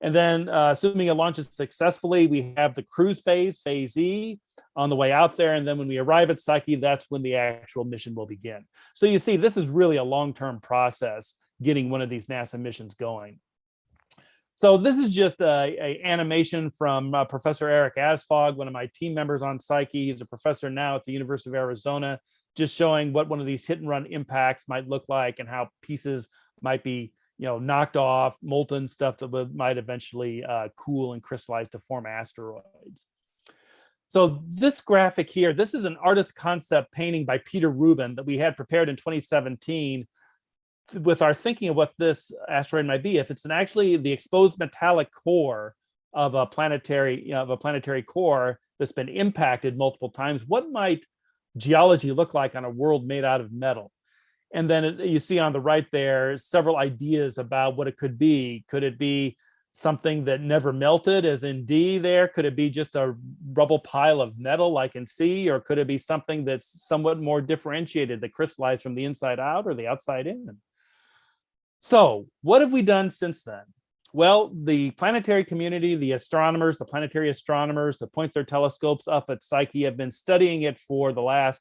And then uh, assuming it launches successfully, we have the cruise phase, phase E, on the way out there. And then when we arrive at Psyche, that's when the actual mission will begin. So you see, this is really a long-term process getting one of these NASA missions going. So this is just a, a animation from uh, Professor Erik Asphaug, one of my team members on Psyche. He's a professor now at the University of Arizona, just showing what one of these hit and run impacts might look like and how pieces might be you know, knocked off, molten stuff that would, might eventually uh, cool and crystallize to form asteroids. So this graphic here, this is an artist concept painting by Peter Rubin that we had prepared in 2017 with our thinking of what this asteroid might be. If it's an actually the exposed metallic core of a planetary, you know, of a planetary core that's been impacted multiple times, what might geology look like on a world made out of metal? And then you see on the right there, several ideas about what it could be. Could it be something that never melted as in D there? Could it be just a rubble pile of metal like in C? Or could it be something that's somewhat more differentiated that crystallized from the inside out or the outside in? So what have we done since then? Well, the planetary community, the astronomers, the planetary astronomers that point their telescopes up at Psyche have been studying it for the last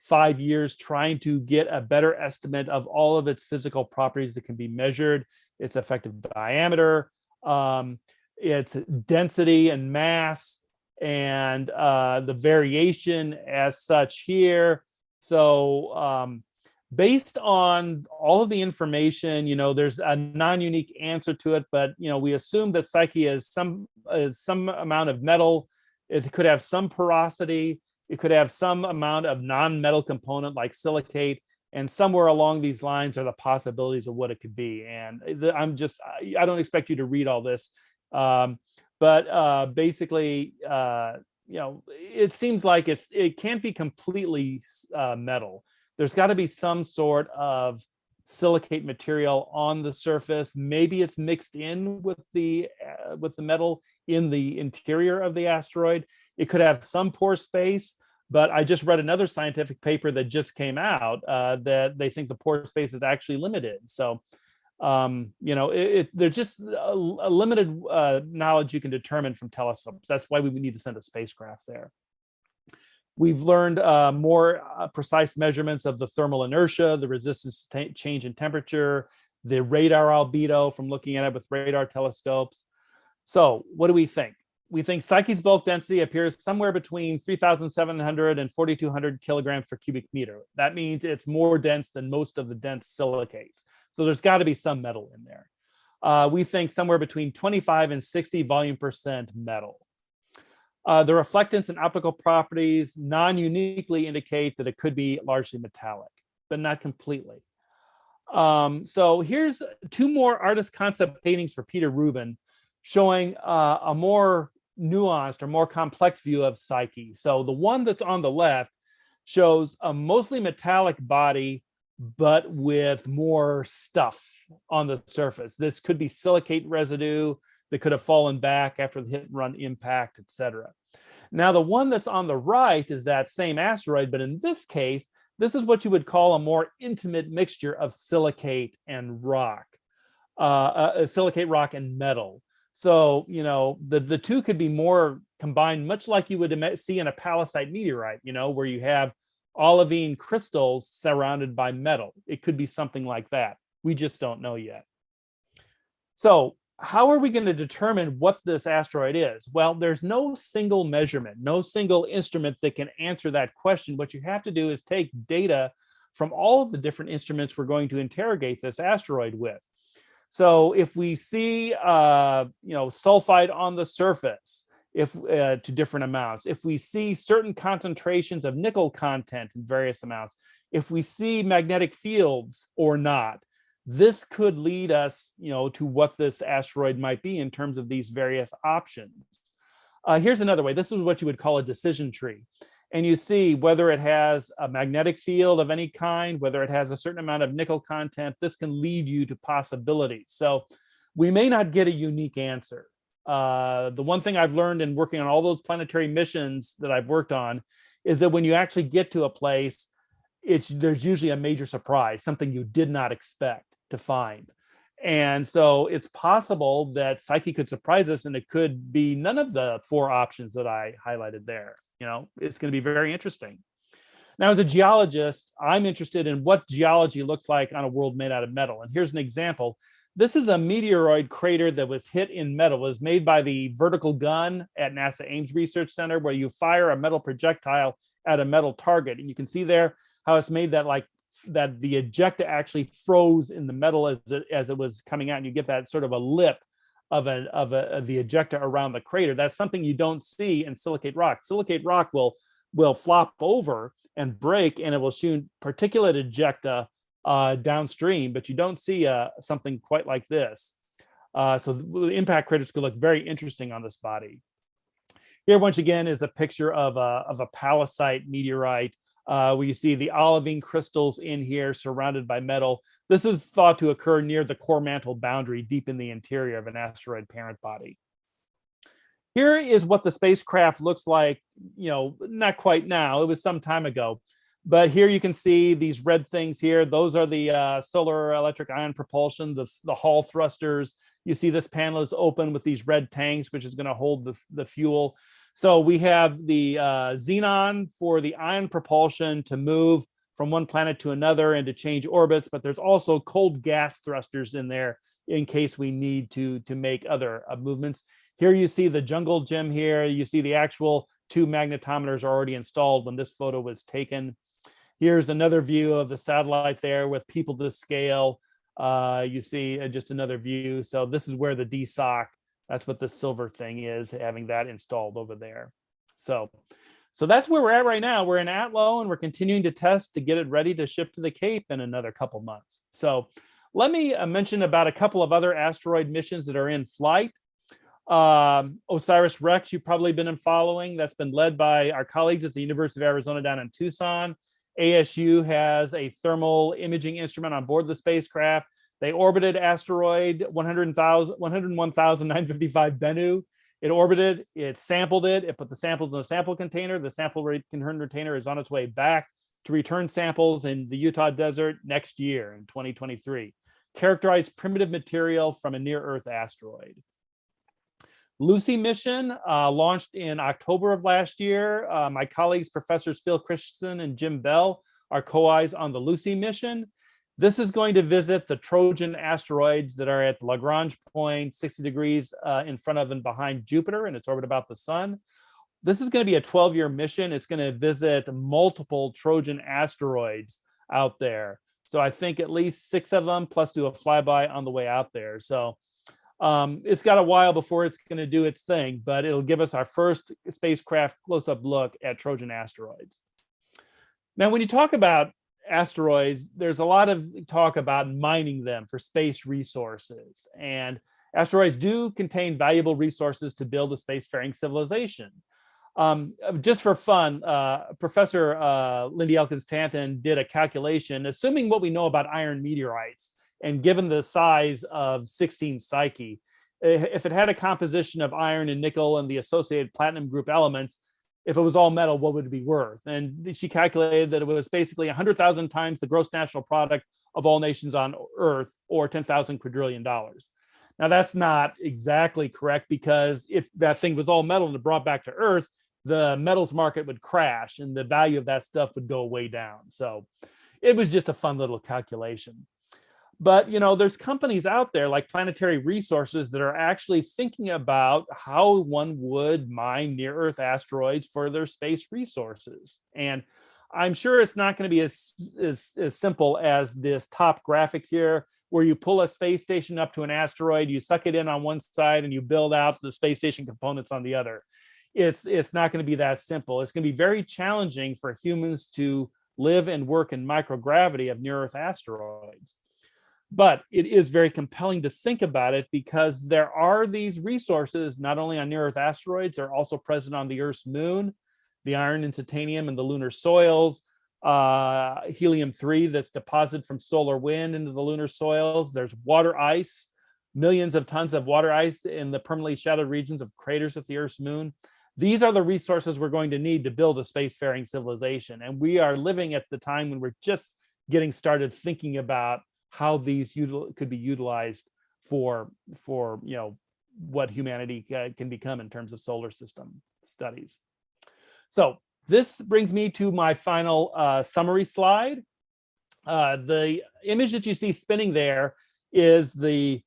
five years, trying to get a better estimate of all of its physical properties that can be measured, its effective diameter, um, its density and mass, and uh, the variation as such here. So um, based on all of the information, you know, there's a non-unique answer to it, but you know, we assume that Psyche is some is some amount of metal. It could have some porosity. It could have some amount of non-metal component like silicate, and somewhere along these lines are the possibilities of what it could be. And the- I'm just, I I don't expect you to read all this, um, but uh, basically, uh, you know, it seems like it's it can't be completely uh, metal. There's got to be some sort of silicate material on the surface. Maybe it's mixed in with the uh, with the metal in the interior of the asteroid. It could have some pore space, but I just read another scientific paper that just came out uh, that they think the pore space is actually limited. So, um, you know, it, it, there's just a, a limited uh, knowledge you can determine from telescopes. That's why we need to send a spacecraft there. We've learned uh, more uh, precise measurements of the thermal inertia, the resistance change in temperature, the radar albedo from looking at it with radar telescopes. So what do we think? We think Psyche's bulk density appears somewhere between 3,700 and 4,200 kilograms per cubic meter. That means it's more dense than most of the dense silicates. So there's got to be some metal in there. Uh, we think somewhere between 25 and 60 volume percent metal. Uh, the reflectance and optical properties non-uniquely indicate that it could be largely metallic, but not completely. Um, so here's two more artist concept paintings for Peter Rubin showing uh, a more nuanced or more complex view of Psyche. So the one that's on the left shows a mostly metallic body, but with more stuff on the surface. This could be silicate residue that could have fallen back after the hit and run impact, etc. Now, the one that's on the right is that same asteroid, but in this case, this is what you would call a more intimate mixture of silicate and rock, uh, uh, silicate rock and metal. So, you know, the, the two could be more combined, much like you would see in a pallasite meteorite, you know, where you have olivine crystals surrounded by metal. It could be something like that. We just don't know yet. So how are we going to determine what this asteroid is? Well, there's no single measurement, no single instrument that can answer that question. What you have to do is take data from all of the different instruments we're going to interrogate this asteroid with. So if we see, uh, you know, sulfide on the surface, if uh, to different amounts, if we see certain concentrations of nickel content in various amounts, if we see magnetic fields or not, this could lead us, you know, to what this asteroid might be in terms of these various options. Uh, here's another way. This is what you would call a decision tree. And you see whether it has a magnetic field of any kind, whether it has a certain amount of nickel content, this can lead you to possibilities. So we may not get a unique answer. Uh, the one thing I've learned in working on all those planetary missions that I've worked on is that when you actually get to a place, it's there's usually a major surprise, something you did not expect to find. And so it's possible that Psyche could surprise us and it could be none of the four options that I highlighted there. You know, it's going to be very interesting. Now, as a geologist, I'm interested in what geology looks like on a world made out of metal. And here's an example. This is a meteoroid crater that was hit in metal, it was made by the vertical gun at NASA Ames Research Center, where you fire a metal projectile at a metal target. And you can see there how it's made that like that the ejecta actually froze in the metal as it, as it was coming out. And you get that sort of a lip of a, of a of the ejecta around the crater. That's something you don't see in silicate rock. Silicate rock will will flop over and break and it will shoot particulate ejecta uh, downstream, but you don't see uh, something quite like this. Uh, so the impact craters could look very interesting on this body. Here, once again, is a picture of a, of a pallasite meteorite uh, where you see the olivine crystals in here surrounded by metal. This is thought to occur near the core mantle boundary deep in the interior of an asteroid parent body. Here is what the spacecraft looks like, you know, not quite now, it was some time ago. But here you can see these red things here. Those are the uh, solar electric ion propulsion, the, the Hall thrusters. You see this panel is open with these red tanks, which is going to hold the, the fuel. So we have the uh, xenon for the ion propulsion to move from one planet to another and to change orbits, but there's also cold gas thrusters in there in case we need to, to make other uh, movements. Here you see the jungle gym here. You see the actual two magnetometers are already installed when this photo was taken. Here's another view of the satellite there with people to scale. Uh, you see uh, just another view. So this is where the DSOC, that's what the silver thing is, having that installed over there. So, so that's where we're at right now. We're in Atlo and we're continuing to test to get it ready to ship to the Cape in another couple months. So let me uh, mention about a couple of other asteroid missions that are in flight. Um, OSIRIS-REx, you've probably been following. That's been led by our colleagues at the University of Arizona down in Tucson. ASU has a thermal imaging instrument on board the spacecraft. They orbited asteroid 101,955 Bennu. It orbited, it sampled it, it put the samples in a sample container. The sample return container is on its way back to return samples in the Utah desert next year in 2023. Characterized primitive material from a near Earth asteroid. Lucy mission uh, launched in October of last year. Uh, my colleagues, professors Phil Christensen and Jim Bell are co-Is on the Lucy mission. This is going to visit the Trojan asteroids that are at Lagrange point, 60 degrees uh, in front of and behind Jupiter in its orbit about the sun. This is going to be a 12-year mission. It's going to visit multiple Trojan asteroids out there. So I think at least six of them, plus do a flyby on the way out there. So um, it's got a while before it's going to do its thing, but it'll give us our first spacecraft close-up look at Trojan asteroids. Now, when you talk about asteroids, there's a lot of talk about mining them for space resources. And asteroids do contain valuable resources to build a spacefaring civilization. Um, just for fun, uh, Professor uh, Lindy Elkins Tanton did a calculation, assuming what we know about iron meteorites, and given the size of 16 Psyche, if it had a composition of iron and nickel and the associated platinum group elements, if it was all metal, what would it be worth? And she calculated that it was basically 100,000 times the gross national product of all nations on Earth, or 10,000 quadrillion dollars. Now, that's not exactly correct because if that thing was all metal and brought back to Earth, the metals market would crash and the value of that stuff would go way down. So it was just a fun little calculation. But you know, there's companies out there like Planetary Resources that are actually thinking about how one would mine near Earth asteroids for their space resources. And I'm sure it's not going to be as, as, as simple as this top graphic here, where you pull a space station up to an asteroid, you suck it in on one side and you build out the space station components on the other. It's, it's not going to be that simple. It's going to be very challenging for humans to live and work in microgravity of near Earth asteroids but it is very compelling to think about it because there are these resources not only on near earth asteroids they're also present on the earth's moon the iron and titanium and the lunar soils uh, helium-3 that's deposited from solar wind into the lunar soils. There's water ice millions of tons of water ice in the permanently shadowed regions of craters of the earth's moon. These are the resources we're going to need to build a spacefaring civilization and we are living at the time when we're just getting started thinking about how these could be utilized for for you know what humanity uh, can become in terms of solar system studies. So this brings me to my final uh, summary slide. Uh, the image that you see spinning there is the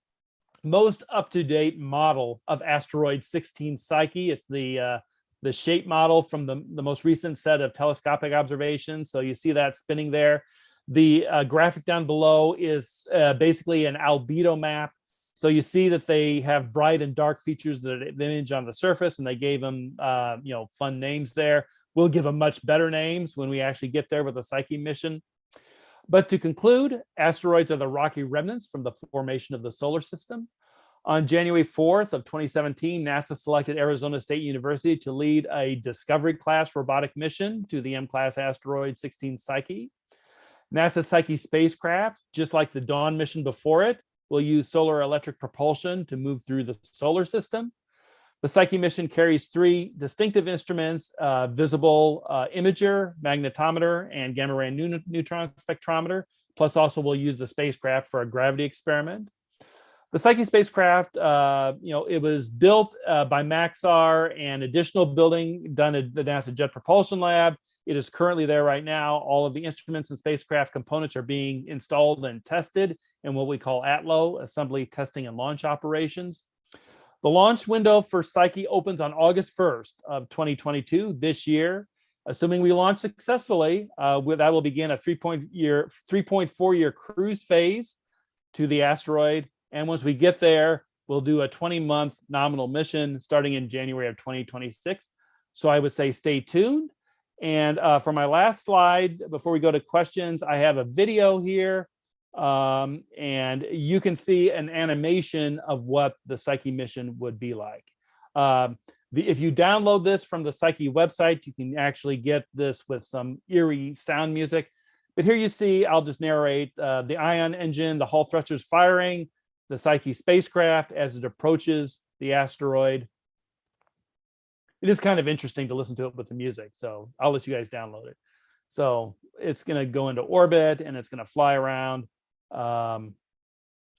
most up-to-date model of asteroid 16 Psyche. It's the uh, the shape model from the, the most recent set of telescopic observations. So you see that spinning there. The uh, graphic down below is uh, basically an albedo map. So you see that they have bright and dark features that image on the surface and they gave them, uh, you know, fun names there. We'll give them much better names when we actually get there with the Psyche mission. But to conclude, asteroids are the rocky remnants from the formation of the solar system. On January 4th of 2017, NASA selected Arizona State University to lead a Discovery class robotic mission to the M-class asteroid 16 Psyche. NASA Psyche spacecraft, just like the Dawn mission before it, will use solar electric propulsion to move through the solar system. The Psyche mission carries three distinctive instruments, uh, visible uh, imager, magnetometer, and gamma ray neutron spectrometer, plus also we'll use the spacecraft for a gravity experiment. The Psyche spacecraft, uh, you know, it was built uh, by Maxar and additional building done at the NASA Jet Propulsion Lab. It is currently there right now. All of the instruments and spacecraft components are being installed and tested in what we call ATLO, Assembly Testing and Launch Operations. The launch window for Psyche opens on August 1st of 2022 this year. Assuming we launch successfully, uh, that will begin a 3.4 year, 3.4 year cruise phase to the asteroid. And once we get there, we'll do a 20 month nominal mission starting in January of 2026. So I would say stay tuned. And uh, for my last slide, before we go to questions, I have a video here um, and you can see an animation of what the Psyche mission would be like. Um, the, if you download this from the Psyche website, you can actually get this with some eerie sound music. But here you see, I'll just narrate uh, the ion engine, the Hall thrusters firing, the Psyche spacecraft as it approaches the asteroid. It is kind of interesting to listen to it with the music, so I'll let you guys download it. So it's going to go into orbit and it's going to fly around um,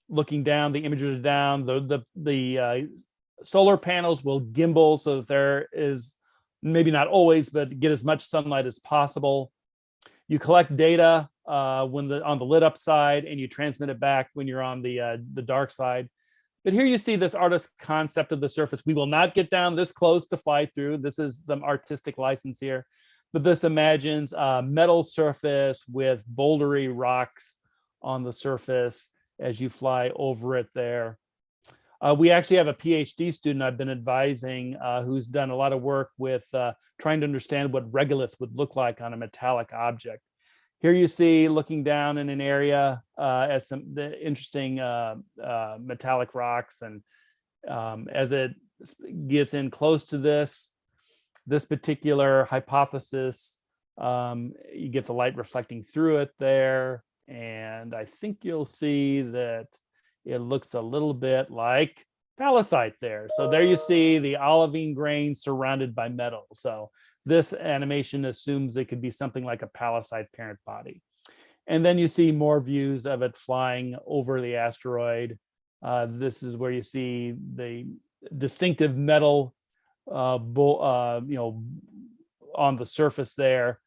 looking down, the images are down, the, the, the uh, solar panels will gimbal so that there is, maybe not always, but get as much sunlight as possible. You collect data uh, when the on the lit up side and you transmit it back when you're on the uh, the dark side. But here you see this artist's concept of the surface. We will not get down this close to fly through. This is some artistic license here. But this imagines a metal surface with bouldery rocks on the surface as you fly over it there. Uh, we actually have a PhD student I've been advising uh, who's done a lot of work with uh, trying to understand what regolith would look like on a metallic object. Here you see looking down in an area uh, some the interesting uh, uh, metallic rocks and um, as it gets in close to this, this particular hypothesis, um, you get the light reflecting through it there. And I think you'll see that it looks a little bit like pallasite there. So there you see the olivine grain surrounded by metal. So this animation assumes it could be something like a pallasite parent body. And then you see more views of it flying over the asteroid. Uh, this is where you see the distinctive metal, uh, uh, you know, on the surface there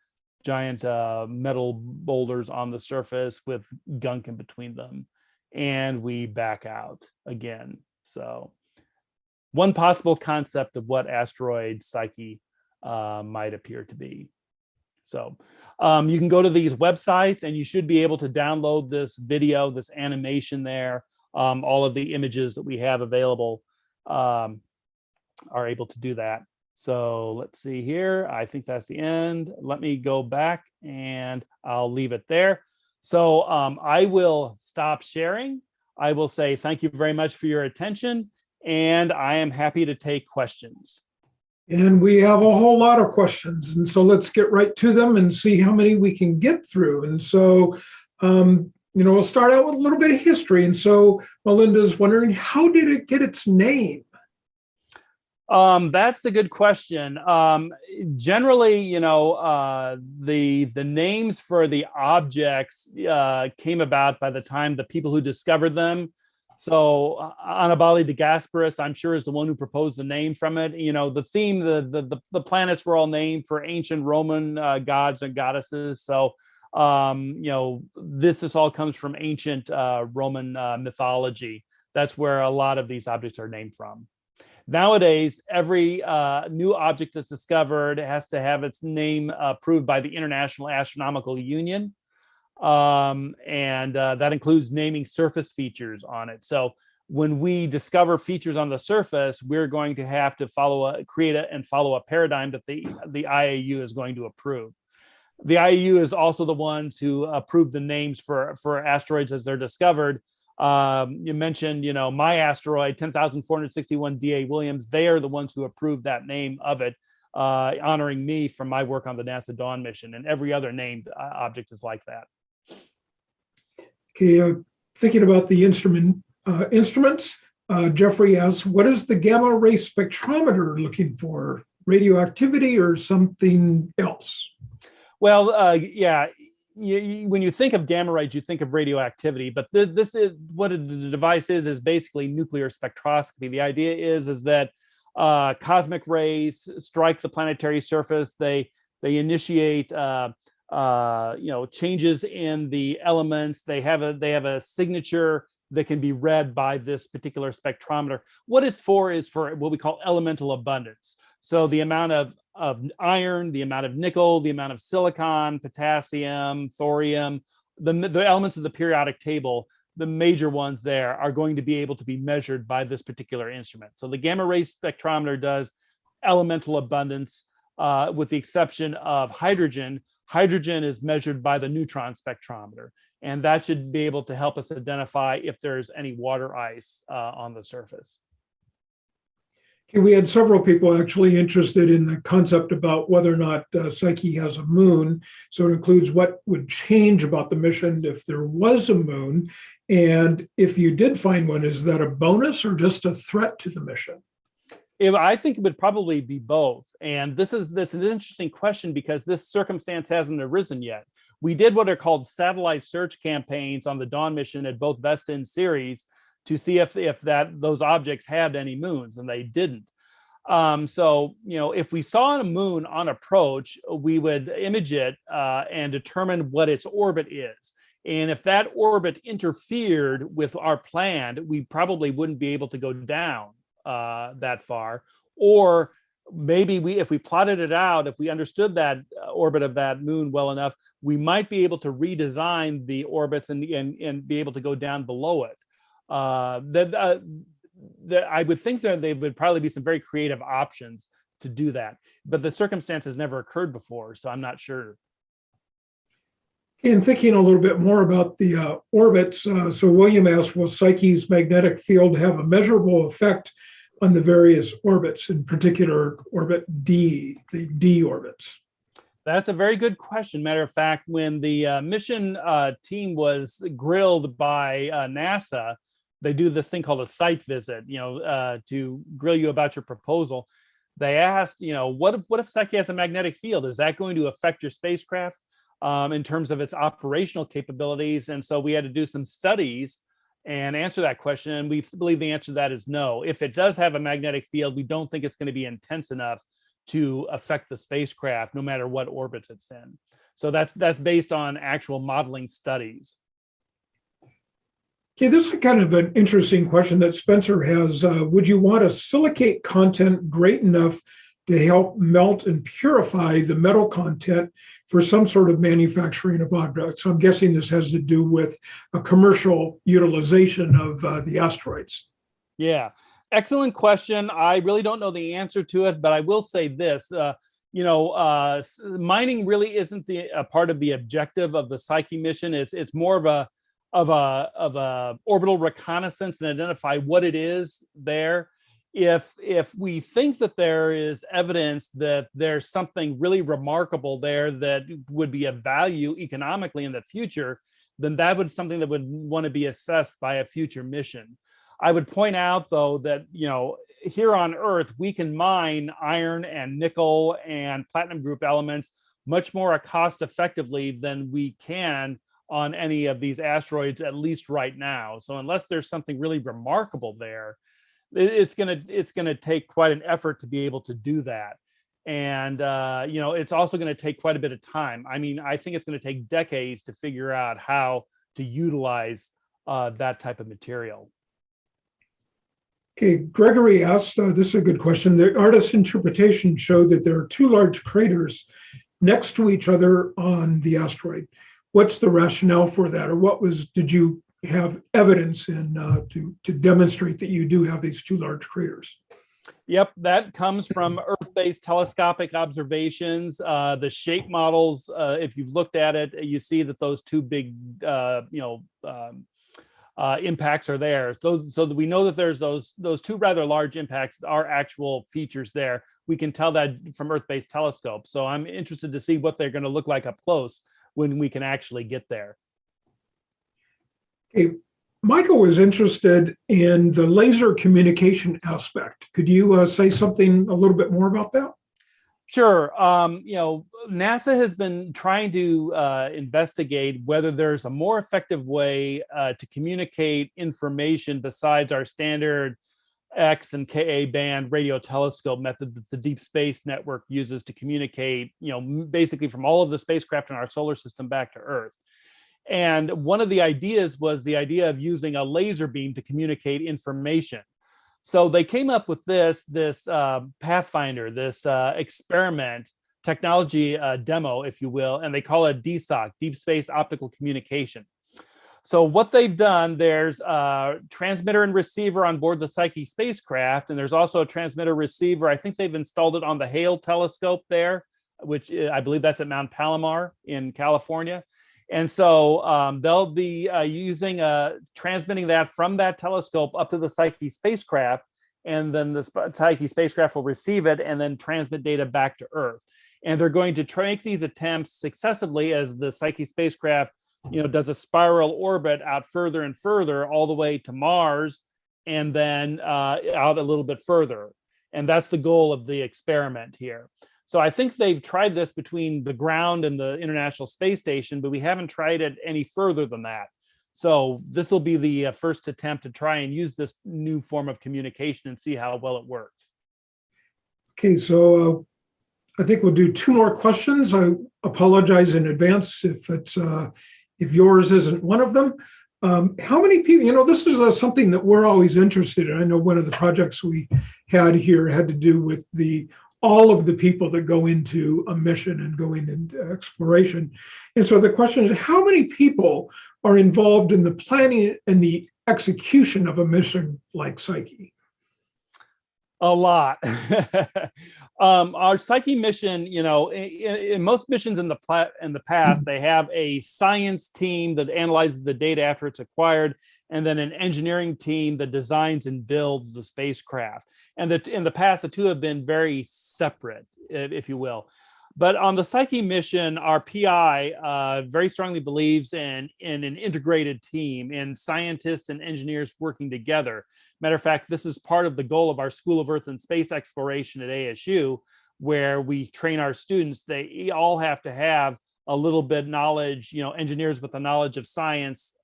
giant uh, metal boulders on the surface with gunk in between them. And we back out again. So one possible concept of what asteroid Psyche uh, might appear to be. So um, you can go to these websites and you should be able to download this video, this animation there. Um, all of the images that we have available um, are able to do that. So let's see here. I think that's the end. Let me go back and I'll leave it there. So um, I will stop sharing. I will say thank you very much for your attention and I am happy to take questions. And we have a whole lot of questions. And so let's get right to them and see how many we can get through. And so, um, you know, we'll start out with a little bit of history. And so Melinda's wondering, how did it get its name? Um, that's a good question. Um, generally, you know, uh, the the names for the objects uh, came about by the time the people who discovered them So uh, de Gasparis, I'm sure, is the one who proposed the name from it. You know, the theme, the the the, the planets were all named for ancient Roman uh, gods and goddesses. So um, you know, this this all comes from ancient uh, Roman uh, mythology. That's where a lot of these objects are named from. Nowadays, every uh, new object that's discovered has to have its name approved by the International Astronomical Union. Um, and uh, that includes naming surface features on it. So when we discover features on the surface, we're going to have to follow a create a, and follow a paradigm that the, the IAU is going to approve. The IAU is also the ones who approve the names for, for asteroids as they're discovered. Um, you mentioned, you know, my asteroid, 10,461 Dawilliams, they are the ones who approved that name of it, uh, honoring me from my work on the NASA Dawn mission and every other named uh, object is like that. Okay, uh, thinking about the instrument uh, instruments, uh, Jeffrey asks, what is the gamma ray spectrometer looking for? Radioactivity or something else? Well, yeah, you, you- when you think of gamma rays, you think of radioactivity, but th- this is what the device is, is basically nuclear spectroscopy. The idea is, is that uh, cosmic rays strike the planetary surface. They, they initiate, uh, uh, you know, changes in the elements. They have a, they have a signature that can be read by this particular spectrometer. What it's for is for what we call elemental abundance. So the amount of, of iron, the amount of nickel, the amount of silicon, potassium, thorium, the, the elements of the periodic table, the major ones there are going to be able to be measured by this particular instrument. So the gamma ray spectrometer does elemental abundance uh, with the exception of hydrogen. Hydrogen is measured by the neutron spectrometer, and that should be able to help us identify if there's any water ice uh, on the surface. Okay, we had several people actually interested in the concept about whether or not uh, Psyche has a moon. So it includes what would change about the mission if there was a moon. And if you did find one, is that a bonus or just a threat to the mission? It- I think it would probably be both. And this is this is an interesting question because this circumstance hasn't arisen yet. We did what are called satellite search campaigns on the Dawn mission at both Vesta and Ceres to see if if that those objects had any moons, and they didn't. Um, so you know, if we saw a moon on approach, we would image it uh, and determine what its orbit is. And if that orbit interfered with our plan, we probably wouldn't be able to go down uh, that far. Or maybe we, if we plotted it out, if we understood that uh, orbit of that moon well enough, we might be able to redesign the orbits and, and, and be able to go down below it. Uh, that, uh, that I would think that there would probably be some very creative options to do that, but the circumstance has never occurred before, so I'm not sure. In thinking a little bit more about the uh, orbits, uh, so William asked, will Psyche's magnetic field have a measurable effect on the various orbits, in particular orbit D, the D orbits? That's a very good question. Matter of fact, when the uh, mission uh, team was grilled by uh, NASA, they do this thing called a site visit, you know, uh, to grill you about your proposal. They asked, you know, what if, what if Psyche has a magnetic field? Is that going to affect your spacecraft um, in terms of its operational capabilities? And so we had to do some studies and answer that question. And we believe the answer to that is no. If it does have a magnetic field, we don't think it's going to be intense enough to affect the spacecraft, no matter what orbit it's in. So that's that's based on actual modeling studies. Okay, this is kind of an interesting question that Spencer has. Uh, would you want a silicate content great enough to help melt and purify the metal content for some sort of manufacturing of objects? So I'm guessing this has to do with a commercial utilization of uh, the asteroids. Yeah, excellent question. I really don't know the answer to it, but I will say this. Uh, you know, uh, mining really isn't the a part of the objective of the Psyche mission. It's it's more of a of a of a orbital reconnaissance and identify what it is there. If if we think that there is evidence that there's something really remarkable there that would be of value economically in the future, then that would something that would want to be assessed by a future mission. I would point out though that, you know, here on Earth, we can mine iron and nickel and platinum group elements much more cost effectively than we can on any of these asteroids, at least right now. So unless there's something really remarkable there, it's gonna it's gonna take quite an effort to be able to do that. And uh, you know, it's also going to take quite a bit of time. I mean, I think it's going to take decades to figure out how to utilize uh, that type of material. Okay, Gregory asked, uh, this is a good question. The artist's interpretation showed that there are two large craters next to each other on the asteroid. What's the rationale for that? Or what was, did you have evidence in uh, to, to demonstrate that you do have these two large craters? Yep, that comes from Earth-based telescopic observations. Uh, the shape models, uh, if you've looked at it, you see that those two big, uh, you know, um, uh, impacts are there. So, so we know that there's those those two rather large impacts are actual features there. We can tell that from Earth-based telescopes. So I'm interested to see what they're going to look like up close when we can actually get there. Okay, Michael was interested in the laser communication aspect. Could you uh, say something a little bit more about that? Sure. Um, you know, NASA has been trying to uh, investigate whether there's a more effective way uh, to communicate information besides our standard X and Ka band radio telescope method that the Deep Space Network uses to communicate, you know, basically from all of the spacecraft in our solar system back to Earth. And one of the ideas was the idea of using a laser beam to communicate information. So they came up with this, this uh, Pathfinder, this uh, experiment technology uh, demo, if you will, and they call it DSOC, Deep Space Optical Communication. So what they've done, there's a transmitter and receiver on board the Psyche spacecraft, and there's also a transmitter receiver. I think they've installed it on the Hale telescope there, which uh, I believe that's at Mount Palomar in California. And so um, they'll be uh, using uh, transmitting that from that telescope up to the Psyche spacecraft, and then the Psyche spacecraft will receive it and then transmit data back to Earth. And they're going to make these attempts successively as the Psyche spacecraft, you know, does a spiral orbit out further and further, all the way to Mars, and then uh, out a little bit further. And that's the goal of the experiment here. So I think they've tried this between the ground and the International Space Station, but we haven't tried it any further than that. So this will be the uh, first attempt to try and use this new form of communication and see how well it works. Okay, so uh, I think we'll do two more questions. I apologize in advance if it's, uh, if yours isn't one of them. Um, How many people, you know, this is uh, something that we're always interested in. I know one of the projects we had here had to do with the, all of the people that go into a mission and going into exploration. And so the question is, how many people are involved in the planning and the execution of a mission like Psyche? A lot. um, our Psyche mission, you know, in, in most missions in the in the past, they have a science team that analyzes the data after it's acquired, and then an engineering team that designs and builds the spacecraft. And that in the past, the two have been very separate, if you will. But on the Psyche mission, our PI uh, very strongly believes in, in an integrated team, in scientists and engineers working together. Matter of fact, this is part of the goal of our School of Earth and Space Exploration at ASU, where we train our students. They all have to have a little bit knowledge, you know, engineers with a knowledge of science,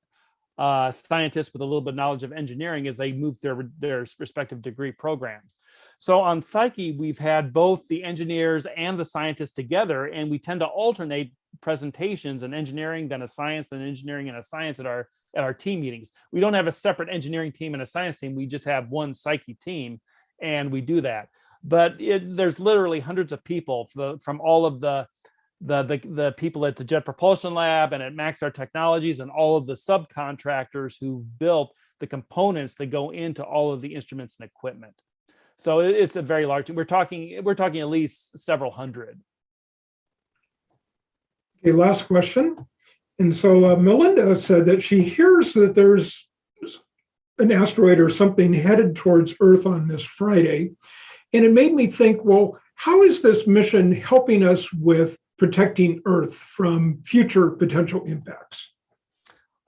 uh, scientists with a little bit of knowledge of engineering as they move their, their respective degree programs. So on Psyche, we've had both the engineers and the scientists together, and we tend to alternate presentations and engineering, then a science, then engineering and a science at our at our team meetings. We don't have a separate engineering team and a science team. We just have one Psyche team, and we do that. But it, there's literally hundreds of people from, from all of the the, the the people at the Jet Propulsion Lab and at Maxar Technologies and all of the subcontractors who've built the components that go into all of the instruments and equipment. So it's a very large, we're talking, we're talking at least several hundred. Okay, last question. And so uh, Melinda said that she hears that there's an asteroid or something headed towards Earth on this Friday. And it made me think, well, how is this mission helping us with protecting Earth from future potential impacts?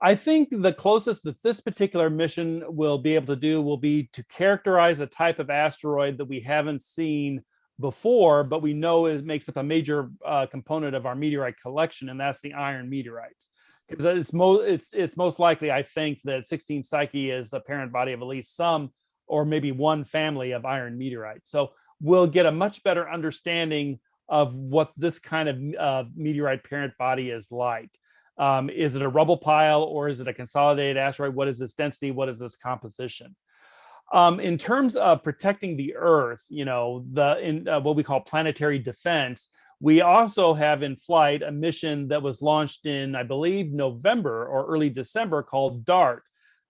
I think the closest that this particular mission will be able to do will be to characterize a type of asteroid that we haven't seen before, but we know it makes up a major uh, component of our meteorite collection, and that's the iron meteorites. Because it's most it's it's most likely, I think, that 16 Psyche is the parent body of at least some or maybe one family of iron meteorites. So we'll get a much better understanding of what this kind of uh, meteorite parent body is like. Um, is it a rubble pile or is it a consolidated asteroid? What is its density? What is its composition? Um, in terms of protecting the Earth, you know, the in uh, what we call planetary defense, we also have in flight a mission that was launched in, I believe, November or early December called DART,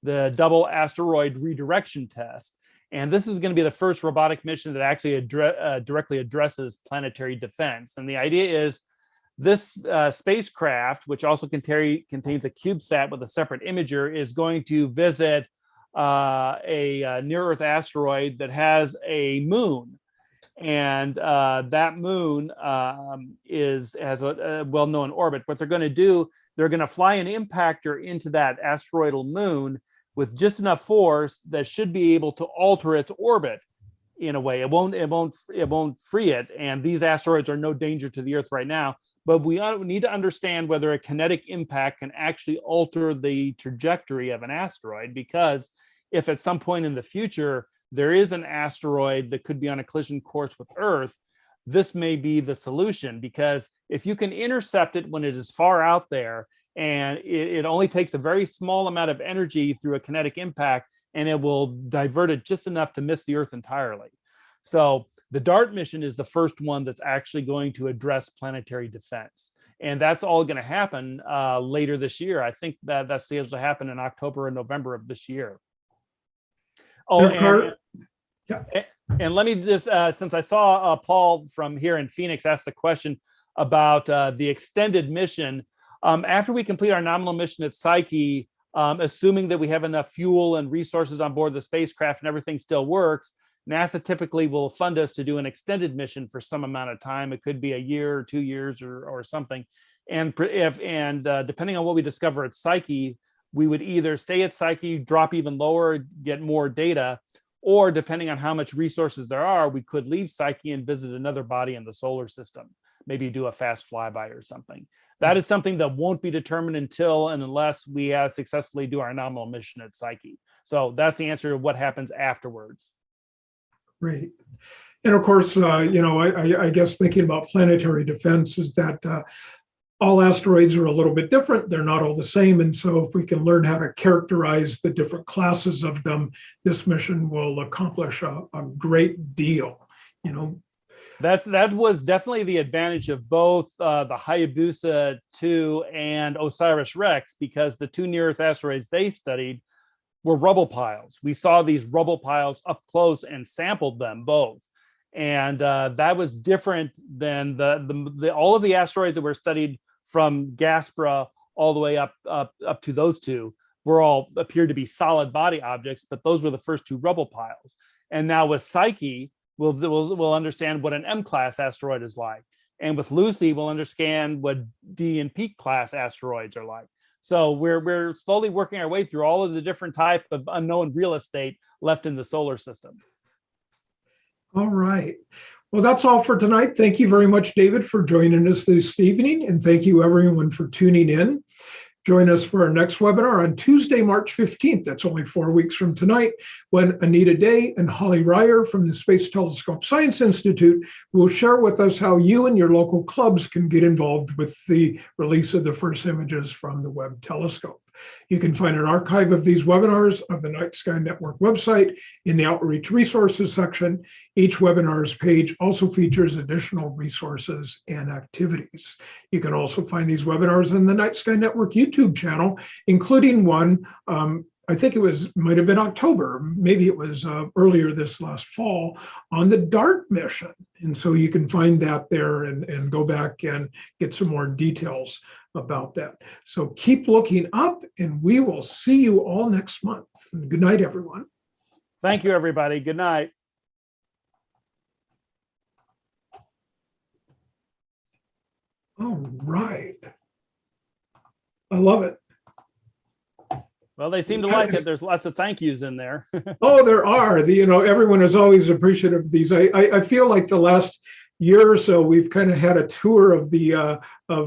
the Double Asteroid Redirection Test. And this is going to be the first robotic mission that actually uh, directly addresses planetary defense. And the idea is this uh, spacecraft, which also contain, contains a CubeSat with a separate imager, is going to visit uh, a, uh near-Earth asteroid that has a moon, and uh, that moon um, is has a, a well-known orbit. What they're going to do, they're going to fly an impactor into that asteroidal moon with just enough force that should be able to alter its orbit in a way. It won't. It won't. It won't free it. And these asteroids are no danger to the Earth right now but we need to understand whether a kinetic impact can actually alter the trajectory of an asteroid because if at some point in the future there is an asteroid that could be on a collision course with earth this may be the solution because if you can intercept it when it is far out there and it, it only takes a very small amount of energy through a kinetic impact and it will divert it just enough to miss the earth entirely so the DART mission is the first one that's actually going to address planetary defense. And that's all going to happen uh, later this year. I think that that's scheduled to happen in October and November of this year. Oh, and, and- and let me just, uh, since I saw uh, Paul from here in Phoenix asked a question about uh, the extended mission. Um, after we complete our nominal mission at Psyche, um, assuming that we have enough fuel and resources on board the spacecraft and everything still works, NASA typically will fund us to do an extended mission for some amount of time. It could be a year or two years or, or something. And if and uh, depending on what we discover at Psyche, we would either stay at Psyche, drop even lower, get more data, or depending on how much resources there are, we could leave Psyche and visit another body in the solar system, maybe do a fast flyby or something. That is something that won't be determined until and unless we uh, successfully do our nominal mission at Psyche. So that's the answer to what happens afterwards. Great. And of course, uh, you know, I, I, I guess thinking about planetary defense is that uh, all asteroids are a little bit different. They're not all the same. And so if we can learn how to characterize the different classes of them, this mission will accomplish a, a great deal. You know, That's that was definitely the advantage of both uh, the Hayabusa 2 and OSIRIS-REx because the two near Earth asteroids they studied were rubble piles. We saw these rubble piles up close and sampled them both. And uh, that was different than the, the, the all of the asteroids that were studied from Gaspra all the way up up up to those two were all appeared to be solid body objects, but those were the first two rubble piles. And now with Psyche, we'll we'll, we'll understand what an M class asteroid is like. And with Lucy, we'll understand what D and P class asteroids are like. So we're we're slowly working our way through all of the different type of unknown real estate left in the solar system. all right. Well, that's all for tonight. Thank you very much, David, for joining us this evening. And thank you, everyone, for tuning in. Join us for our next webinar on Tuesday, March 15th. That's only four weeks from tonight, when Anita Day and Holly Ryer from the Space Telescope Science Institute will share with us how you and your local clubs can get involved with the release of the first images from the Webb telescope. You can find an archive of these webinars of the Night Sky Network website in the Outreach Resources section. Each webinar's page also features additional resources and activities. You can also find these webinars on the Night Sky Network YouTube channel, including one, um, I think it was, might have been October, maybe it was uh, earlier this last fall, on the DART mission. And so you can find that there and, and go back and get some more details about that. So keep looking up and we will see you all next month. And good night, everyone. Thank you, everybody. Good night. All right. I love it. Well, they seem to like it. There's lots of thank yous in there. Oh, there are. The, you know, everyone is always appreciative of these. I, I, I feel like the last year or so, we've kind of had a tour of the, uh, of